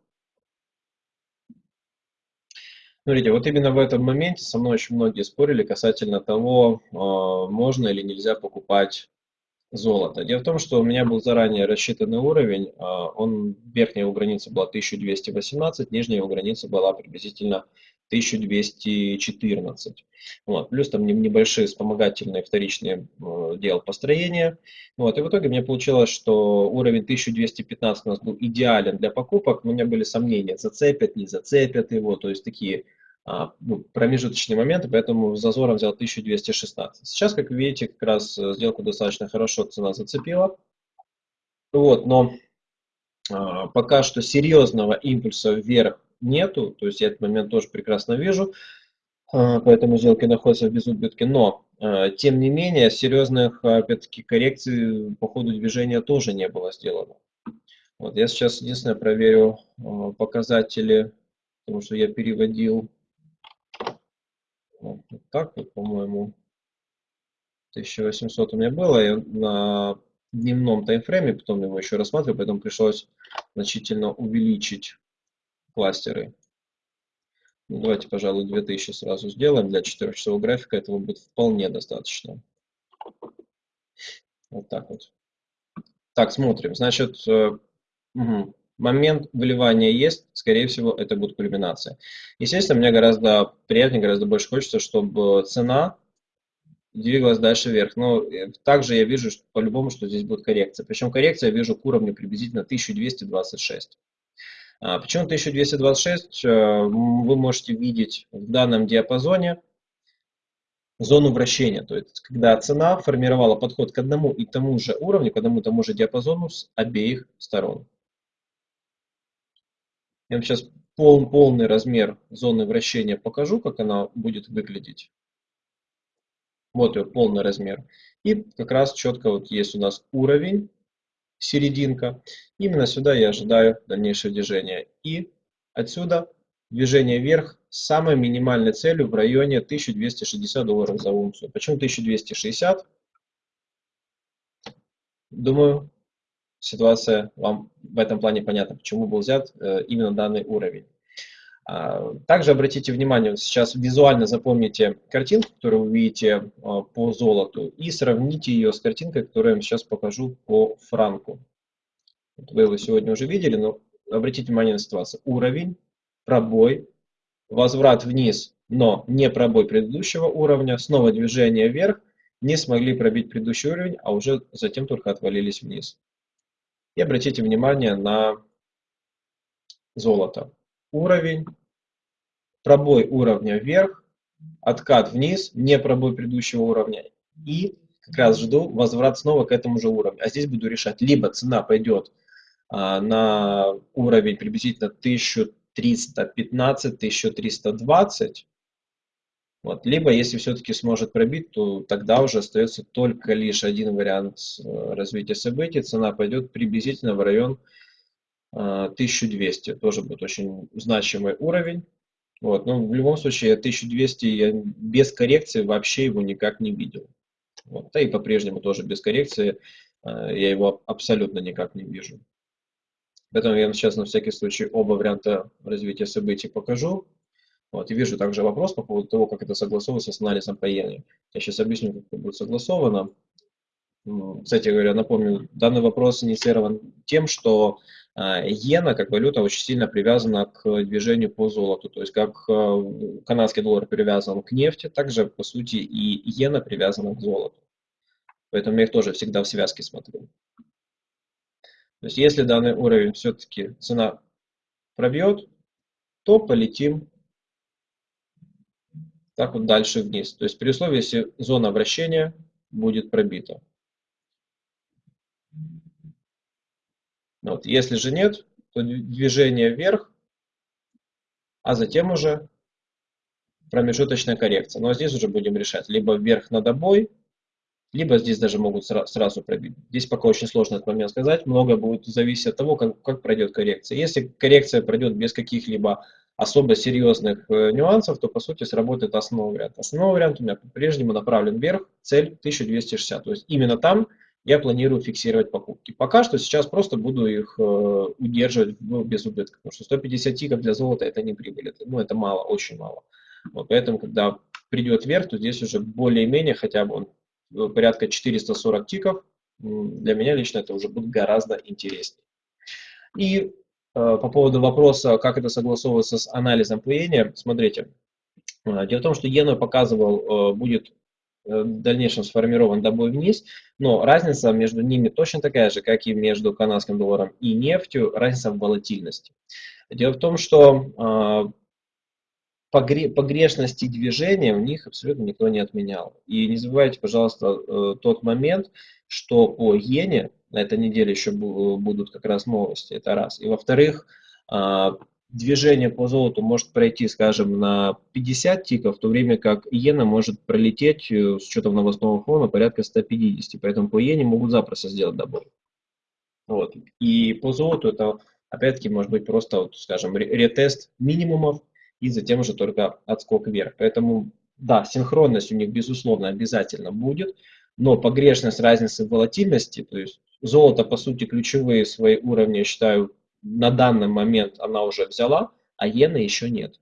Смотрите, вот именно в этом моменте со мной очень многие спорили касательно того, а, можно или нельзя покупать золота. Дело в том, что у меня был заранее рассчитанный уровень, а, он, верхняя его граница была 1218, нижняя его граница была приблизительно 1214. Вот. Плюс там небольшие вспомогательные вторичные э, дел построения. Вот. И в итоге мне получилось, что уровень 1215 у нас был идеален для покупок, у меня были сомнения, зацепят, не зацепят его, то есть такие а, ну, промежуточные моменты, поэтому зазором взял 1216. Сейчас, как видите, как раз э, сделку достаточно хорошо цена зацепила. Вот, но а, пока что серьезного импульса вверх нету, то есть я этот момент тоже прекрасно вижу, а, поэтому сделки находятся в безубытке, но а, тем не менее серьезных опять-таки коррекций по ходу движения тоже не было сделано. Вот я сейчас единственное проверю а, показатели, потому что я переводил вот так вот, по-моему, 1800 у меня было, я на дневном таймфрейме, потом его еще рассматривал, поэтому пришлось значительно увеличить кластеры. Ну, давайте, пожалуй, 2000 сразу сделаем. Для 4-часового графика этого будет вполне достаточно. Вот так вот. Так, смотрим. Значит, угу. момент выливания есть. Скорее всего, это будет кульминация. Естественно, мне гораздо приятнее, гораздо больше хочется, чтобы цена двигалась дальше вверх. Но э, также я вижу по-любому, что здесь будет коррекция. Причем коррекция я вижу к уровню приблизительно 1226. А, почему 1226? Э, вы можете видеть в данном диапазоне зону вращения, то есть когда цена формировала подход к одному и тому же уровню, к одному и тому же диапазону с обеих сторон. Я вам сейчас пол, полный размер зоны вращения покажу, как она будет выглядеть. Вот ее полный размер. И как раз четко вот есть у нас уровень серединка. Именно сюда я ожидаю дальнейшее движение. И отсюда движение вверх с самой минимальной целью в районе 1260 долларов за унцию. Почему 1260? Думаю, ситуация вам в этом плане понятна, почему был взят э, именно данный уровень. А, также обратите внимание, сейчас визуально запомните картинку, которую вы видите а, по золоту, и сравните ее с картинкой, которую я вам сейчас покажу по франку. Вы его сегодня уже видели, но обратите внимание на ситуацию. Уровень, пробой, возврат вниз, но не пробой предыдущего уровня, снова движение вверх, не смогли пробить предыдущий уровень, а уже затем только отвалились вниз. И обратите внимание на золото уровень, пробой уровня вверх, откат вниз, не пробой предыдущего уровня. И как раз жду возврат снова к этому же уровню. А здесь буду решать, либо цена пойдет а, на уровень приблизительно 1315-1320, вот. Либо, если все-таки сможет пробить, то тогда уже остается только лишь один вариант э, развития событий. Цена пойдет приблизительно в район 1200 тоже будет очень значимый уровень. Вот. Но в любом случае 1200 я без коррекции вообще его никак не видел. Вот. Да и по-прежнему тоже без коррекции а, я его абсолютно никак не вижу. Поэтому я сейчас на всякий случай оба варианта развития событий покажу. Вот, и вижу также вопрос по поводу того, как это согласовывается с анализом по иене. Я сейчас объясню, как это будет согласовано. Кстати говоря, напомню, данный вопрос инициирован тем, что иена как валюта очень сильно привязана к движению по золоту. То есть как а, канадский доллар привязан к нефти, также по сути и иена привязана к золоту. Поэтому я их тоже всегда в связке смотрю. То есть если данный уровень все-таки цена пробьет, то полетим так вот дальше вниз. То есть при условии, если зона вращения будет пробита. Вот. Если же нет, то движение вверх, а затем уже промежуточная коррекция. Но здесь уже будем решать, либо вверх на добой, либо здесь даже могут сразу пробить. Здесь пока очень сложно этот момент сказать. Много будет зависеть от того, как, как пройдет коррекция. Если коррекция пройдет без каких-либо особо серьезных э, нюансов, то по сути сработает основной вариант. Основной вариант у меня по-прежнему направлен вверх, цель 1260. То есть именно там я планирую фиксировать покупки. Пока что сейчас просто буду их э, удерживать в, без убытка, потому что 150 тиков для золота это не прибыль, это, ну это мало, очень мало. Вот, поэтому, когда придет вверх, то здесь уже более-менее хотя бы он, э, порядка 440 тиков для меня лично это уже будет гораздо интереснее. И э, по поводу вопроса, как это согласовывается с анализом плеения, смотрите. Э, дело в том, что Йена показывал, будет в дальнейшем сформирован добой вниз, но разница между ними точно такая же, как и между канадским долларом и нефтью, разница в волатильности. Дело в том, что погрешности движения у них абсолютно никто не отменял. И не забывайте, пожалуйста, э, тот момент, что по иене на этой неделе еще будут как раз новости, это раз. И во-вторых, а, движение по золоту может пройти, скажем, на 50 тиков, в то время как иена может пролететь э, с учетом новостного фона порядка 150. Поэтому по иене могут запросто сделать добой. Вот. И по золоту это, опять-таки, может быть просто, вот, скажем, ретест минимумов, и затем уже только отскок вверх. Поэтому, да, синхронность у них, безусловно, обязательно будет, но погрешность разницы волатильности, то есть золото, по сути, ключевые свои уровни, я считаю, на данный момент она уже взяла, а иены еще нет.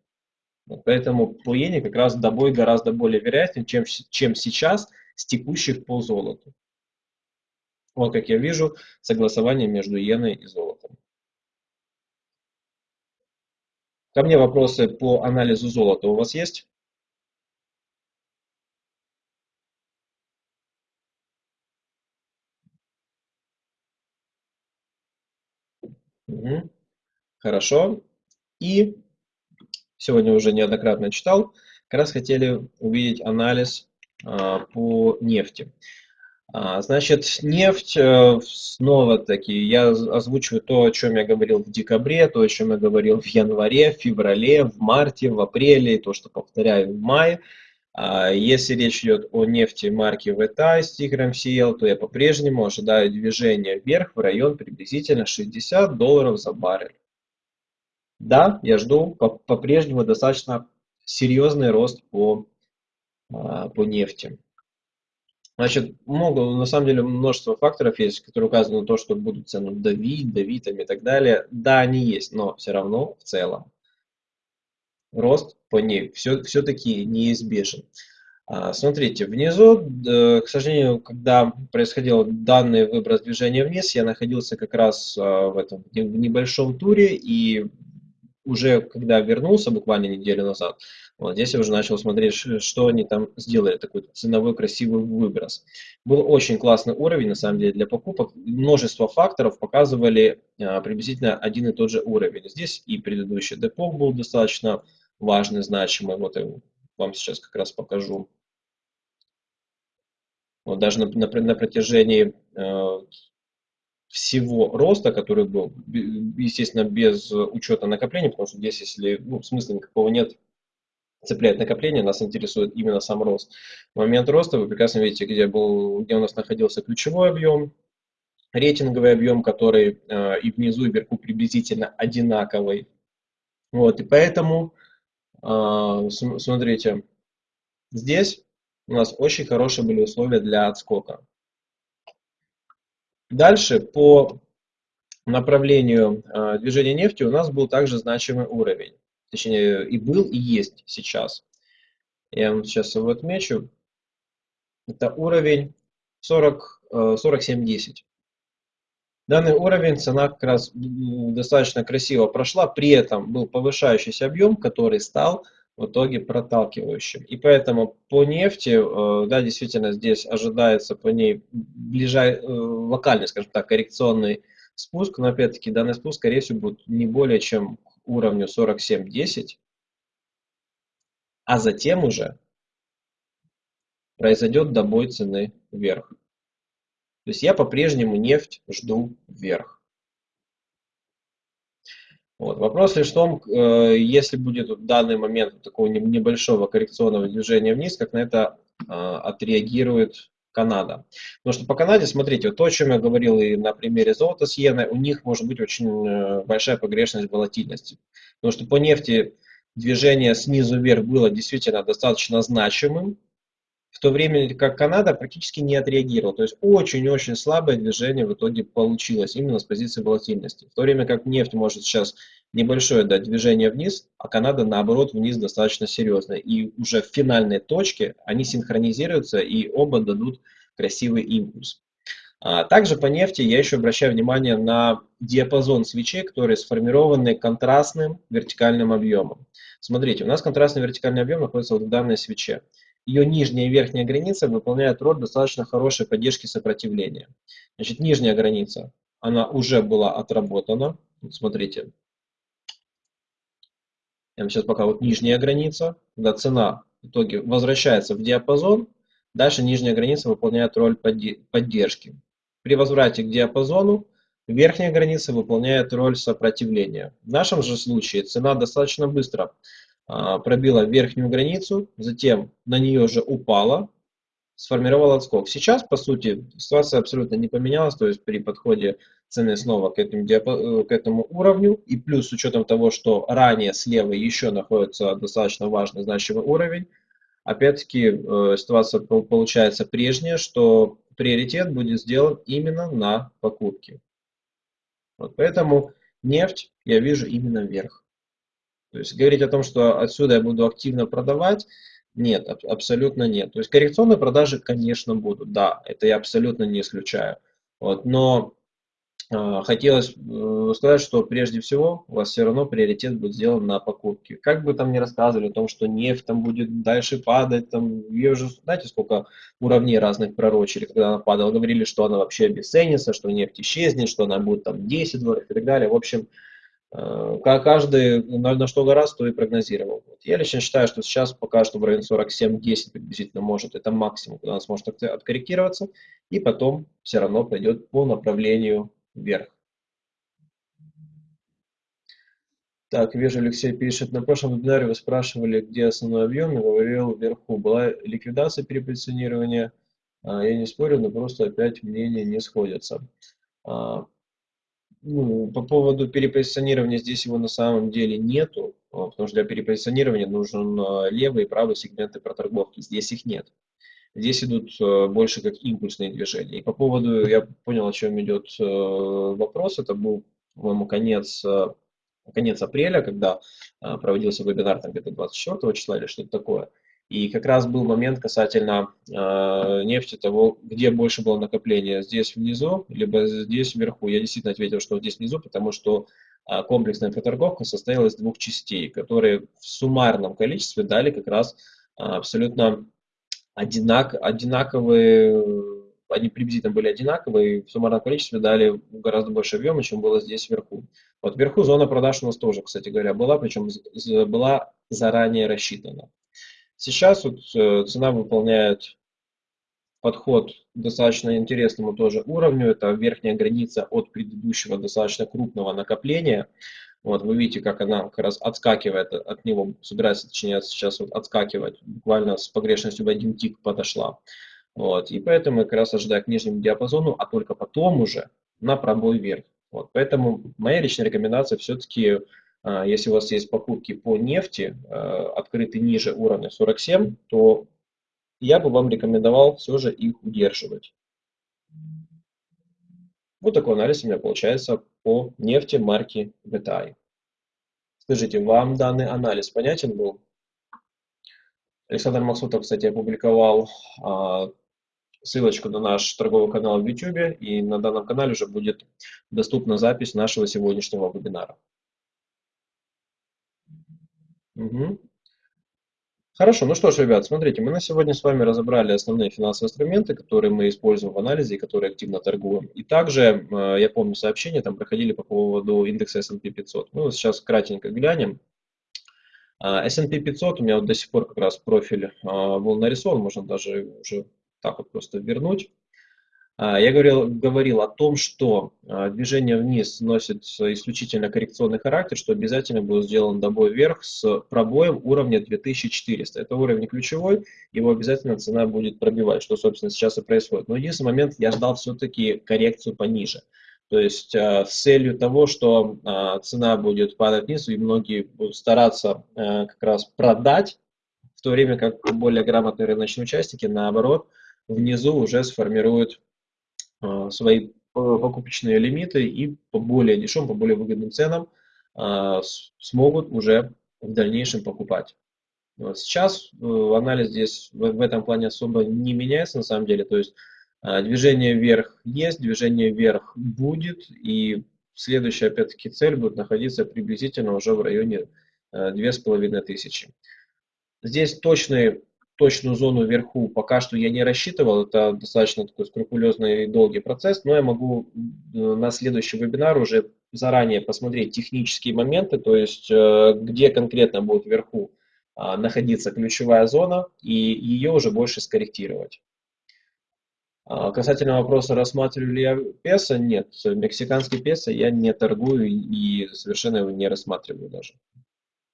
Поэтому по иене как раз добой гораздо более вероятен, чем, чем сейчас с текущих по золоту. Вот как я вижу согласование между иеной и золотом. Ко мне вопросы по анализу золота у вас есть? Угу. Хорошо. И сегодня уже неоднократно читал, как раз хотели увидеть анализ а, по нефти. А, значит, нефть, э, снова-таки, я озвучиваю то, о чем я говорил в декабре, то, о чем я говорил в январе, в феврале, в марте, в апреле, то, что повторяю в мае. А, если речь идет о нефти марки VTA с тигром CL, то я по-прежнему ожидаю движения вверх в район приблизительно 60 долларов за баррель. Да, я жду по-прежнему достаточно серьезный рост по, а, по нефти. Значит, много, на самом деле множество факторов есть, которые указывают на то, что будут цены давить, давить и так далее. Да, они есть, но все равно в целом рост по ней все, все-таки неизбежен. А, смотрите, внизу, к сожалению, когда происходил данный выброс движения вниз, я находился как раз а, в этом в небольшом туре, и уже когда вернулся буквально неделю назад, вот здесь я уже начал смотреть, что они там сделали, такой ценовой красивый выброс. Был очень классный уровень, на самом деле, для покупок. Множество факторов показывали а, приблизительно один и тот же уровень. Здесь и предыдущий депо был достаточно важный, значимый. Вот я вам сейчас как раз покажу. Вот даже на, на, на протяжении э, всего роста, который был, естественно, без учета накопления, потому что здесь, если ну, смысла никакого нет, цеплять накопление, нас интересует именно сам рост. В момент роста вы прекрасно видите, где, был, где у нас находился ключевой объем, рейтинговый объем, который э, и внизу, и вверху приблизительно одинаковый. Вот, и поэтому, смотрите, здесь у нас очень хорошие были условия для отскока. Дальше по направлению э, движения нефти у нас был также значимый уровень. Точнее, и был, и есть сейчас. Я вам сейчас его отмечу. Это уровень 40, 47.10. Данный уровень цена как раз достаточно красиво прошла, при этом был повышающийся объем, который стал в итоге проталкивающим. И поэтому по нефти, э, да, действительно здесь ожидается по ней ближай, э, локальный, скажем так, коррекционный спуск, но опять-таки данный спуск, скорее всего, будет не более чем к уровню 47.10, а затем уже произойдет добой цены вверх. То есть я по-прежнему нефть жду вверх. Вот. Вопрос лишь в том, э, если будет в данный момент такого небольшого коррекционного движения вниз, как на это а, отреагирует Канада. Потому что по Канаде, смотрите, вот то, о чем я говорил и на примере золота с иеной, у них может быть очень э, большая погрешность волатильности. Потому что по нефти движение снизу вверх было действительно достаточно значимым, в то время как Канада практически не отреагировала. То есть очень-очень слабое движение в итоге получилось именно с позиции волатильности. В то время как нефть может сейчас небольшое дать движение вниз, а Канада наоборот вниз достаточно серьезно. И уже в финальной точке они синхронизируются и оба дадут красивый импульс. А также по нефти я еще обращаю внимание на диапазон свечей, которые сформированы контрастным вертикальным объемом. Смотрите, у нас контрастный вертикальный объем находится вот в данной свече. Ее нижняя и верхняя граница выполняют роль достаточно хорошей поддержки сопротивления. Значит, нижняя граница, она уже была отработана. Вот смотрите. Я сейчас пока вот нижняя граница, когда цена в итоге возвращается в диапазон, дальше нижняя граница выполняет роль поддержки. При возврате к диапазону верхняя граница выполняет роль сопротивления. В нашем же случае цена достаточно быстро пробила верхнюю границу, затем на нее же упала, сформировала отскок. Сейчас, по сути, ситуация абсолютно не поменялась, то есть при подходе цены снова к этому, э, к этому уровню, и плюс с учетом того, что ранее слева еще находится достаточно важный значимый уровень, опять-таки э, ситуация получается прежняя, что приоритет будет сделан именно на покупки. Вот поэтому нефть я вижу именно вверх. То есть говорить о том, что отсюда я буду активно продавать, нет, абсолютно нет. То есть коррекционные продажи, конечно, будут, да, это я абсолютно не исключаю. Вот, но а, хотелось э, сказать, что прежде всего у вас все равно приоритет будет сделан на покупки. Как бы там ни рассказывали о том, что нефть там будет дальше падать, там, ее уже, знаете, сколько уровней разных пророчили, когда она падала, говорили, что она вообще обесценится, что нефть исчезнет, что она будет там 10 долларов и так далее. В общем, э, каждый на, на что гораздо, то и прогнозировал. Я лично считаю, что сейчас пока что в районе 47-10 приблизительно может, это максимум, когда она сможет откорректироваться, и потом все равно пойдет по направлению вверх. Так, вижу, Алексей пишет. На прошлом вебинаре вы спрашивали, где основной объем, я говорил вверху. Была ликвидация перепозиционирования. А, я не спорю, но просто опять мнения не сходятся. А, ну, по поводу перепозиционирования здесь его на самом деле нету, а, потому что для перепозиционирования нужен левый и правый сегменты проторговки. Здесь их нет. Здесь идут э, больше как импульсные движения. И по поводу, я понял, о чем идет вопрос, это был, по-моему, конец, конец апреля, когда проводился вебинар там где-то 24 числа или что-то такое. И как раз был момент касательно э, нефти, того, где больше было накопление, здесь внизу, либо здесь вверху. Я действительно ответил, что здесь внизу, потому что э, комплексная проторговка состояла из двух частей, которые в суммарном количестве дали как раз э, абсолютно одинак, одинаковые, они приблизительно были одинаковые, и в суммарном количестве дали гораздо больше объема, чем было здесь вверху. Вот вверху зона продаж у нас тоже, кстати говоря, была, причем была заранее рассчитана. Сейчас вот э, цена выполняет подход достаточно интересному тоже уровню. Это верхняя граница от предыдущего достаточно крупного накопления. Вот, вы видите, как она как раз отскакивает от него, собирается, точнее, сейчас вот отскакивать, буквально с погрешностью в один тик подошла. Вот, и поэтому я как раз ожидаю к нижнему диапазону, а только потом уже на пробой вверх. Вот, поэтому моя личная рекомендация все-таки, если у вас есть покупки по нефти, а, открыты ниже уровня 47, то я бы вам рекомендовал все же их удерживать. Вот такой анализ у меня получается по нефти марки VTI. Скажите, вам данный анализ понятен был? Александр Максутов, кстати, опубликовал а, ссылочку на наш торговый канал в YouTube, и на данном канале уже будет доступна запись нашего сегодняшнего вебинара. Угу. Хорошо, ну что ж, ребят, смотрите, мы на сегодня с вами разобрали основные финансовые инструменты, которые мы используем в анализе и которые активно торгуем. И также, э, я помню, сообщения там проходили по поводу индекса S&P 500. Мы вот сейчас кратенько глянем. А, S&P 500 у меня вот до сих пор как раз профиль а, был нарисован, можно даже уже так вот просто вернуть. А, я говорил, говорил о том, что а, движение вниз носит исключительно коррекционный характер, что обязательно будет сделан добой вверх с пробоем уровня 2400. Это уровень ключевой, его обязательно цена будет пробивать, что, собственно, сейчас и происходит. Но единственный момент, я ждал все-таки коррекцию пониже. То есть а, с целью того, что цена будет падать вниз, и многие будут стараться как раз продать, в то время как более грамотные рыночные участники, наоборот, внизу уже сформируют свои покупочные лимиты и по более дешевым, по более выгодным ценам э, смогут уже в дальнейшем покупать. Сейчас э, анализ здесь в этом плане особо не меняется на самом деле, то есть Движение вверх есть, движение вверх будет, и следующая, опять-таки, цель будет находиться приблизительно уже в районе 2500. Здесь точный точную зону вверху пока что я не рассчитывал, это достаточно такой скрупулезный и долгий процесс, но я могу э, на следующий вебинар уже заранее посмотреть технические моменты, то есть э, где конкретно будет вверху а, находиться ключевая зона и ее уже больше скорректировать. А, касательно вопроса, рассматриваю ли я песо, нет, мексиканский песо я не торгую и совершенно его не рассматриваю даже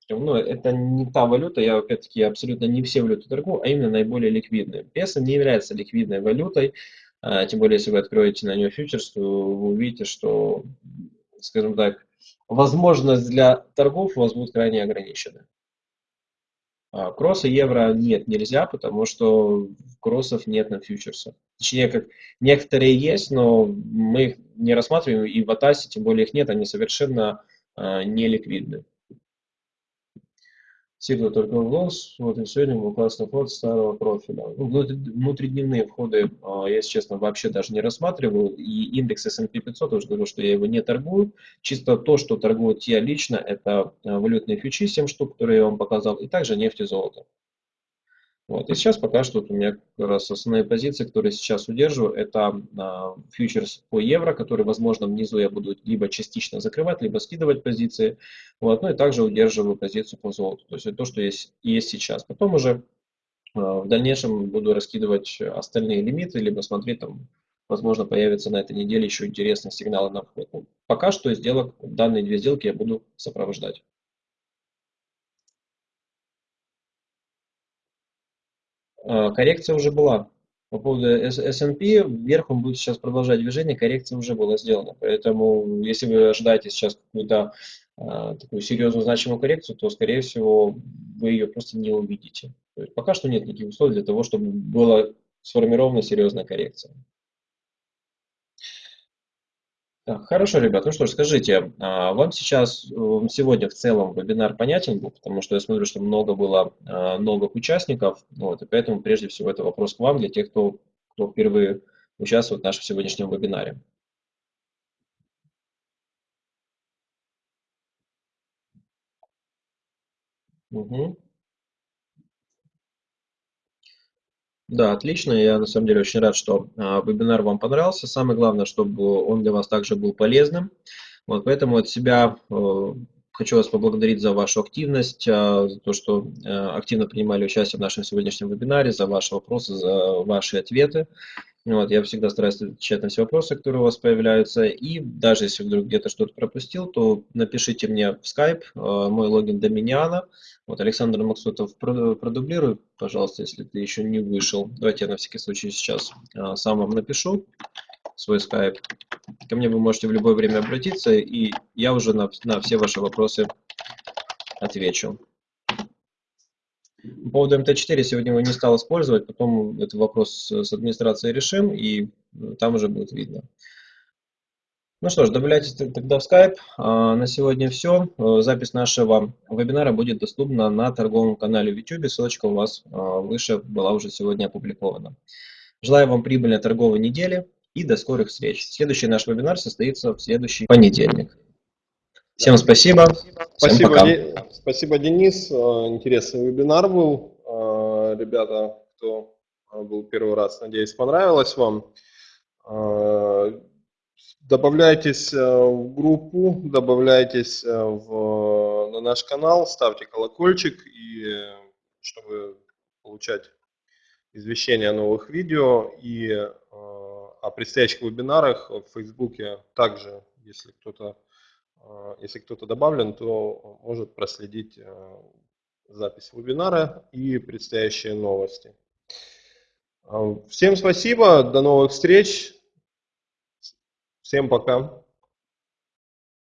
ну, это не та валюта, я опять-таки абсолютно не все валюты торгую, а именно наиболее ликвидные. Песо не является ликвидной валютой, а, тем более, если вы откроете на нее фьючерс, то вы увидите, что, скажем так, возможность для торгов у вас будет крайне ограничена. А кроссы евро нет, нельзя, потому что кроссов нет на фьючерсах. Точнее, как некоторые есть, но мы их не рассматриваем, и в Атасе, тем более их нет, они совершенно э, не ликвидны. Сигла только лонс, вот и сегодня был классный вход старого профиля. Ну, внутридневные входы, а, я, если честно, вообще даже не рассматриваю. И индекс S&P 500, уже говорю, что я его не торгую. Чисто то, что торгуют я лично, это а, валютные фьючи, 7 штук, которые я вам показал, и также нефть и золото. Вот. И сейчас пока что вот у меня как раз основные позиции, которые сейчас удерживаю, это э, фьючерс по евро, который, возможно, внизу я буду либо частично закрывать, либо скидывать позиции. Вот. Ну и также удерживаю позицию по золоту. То есть это то, что есть, есть сейчас. Потом уже э, в дальнейшем буду раскидывать остальные лимиты, либо смотреть там, возможно, появится на этой неделе еще интересные сигналы на вход. Ну, пока что сделок, данные две сделки я буду сопровождать. Коррекция уже была. По поводу S&P, вверх он будет сейчас продолжать движение, коррекция уже была сделана. Поэтому, если вы ожидаете сейчас какую-то а, такую серьезную значимую коррекцию, то, скорее всего, вы ее просто не увидите. Пока что нет никаких условий для того, чтобы была сформирована серьезная коррекция. Хорошо, ребят. Ну что ж, скажите, а, вам сейчас, э, сегодня в целом вебинар понятен был, потому что я смотрю, что много было а, новых участников, вот, и поэтому прежде всего это вопрос к вам, для тех, кто, кто впервые участвует в нашем сегодняшнем вебинаре. Угу. Да, отлично. Я на самом деле очень рад, что а, вебинар вам понравился. Самое главное, чтобы он для вас также был полезным. Вот поэтому от себя э, хочу вас поблагодарить за вашу активность, а, за то, что э, активно принимали участие в нашем сегодняшнем вебинаре, за ваши вопросы, за ваши ответы. Вот, я всегда стараюсь отвечать на все вопросы, которые у вас появляются. И даже если вдруг где-то что-то пропустил, то напишите мне в Skype, э, мой логин Доминиана. Вот Александр Максутов продублируй, пожалуйста, если ты еще не вышел. Давайте я на всякий случай сейчас э, сам вам напишу свой Skype. Ко мне вы можете в любое время обратиться, и я уже на, на все ваши вопросы отвечу. По поводу МТ-4 сегодня его не стал использовать, потом этот вопрос с администрацией решим, и э, там уже будет видно. Ну что ж, добавляйтесь тогда в Skype. А, на сегодня все. Э, запись нашего вебинара будет доступна на торговом канале в YouTube. Ссылочка у вас а, выше была уже сегодня опубликована. Желаю вам прибыльной торговой недели и до скорых встреч. Следующий наш вебинар состоится в следующий понедельник. Всем спасибо. Спасибо, пока. спасибо, Денис. Э, интересный вебинар был. Э, ребята, кто э, был первый раз, надеюсь, понравилось вам. Добавляйтесь в группу, добавляйтесь в, на наш канал, ставьте колокольчик, и чтобы получать извещения о новых видео и о предстоящих вебинарах в Фейсбуке также, если кто-то если кто-то добавлен, то может проследить а, запись вебинара и предстоящие новости. А, всем спасибо, до новых встреч, всем пока.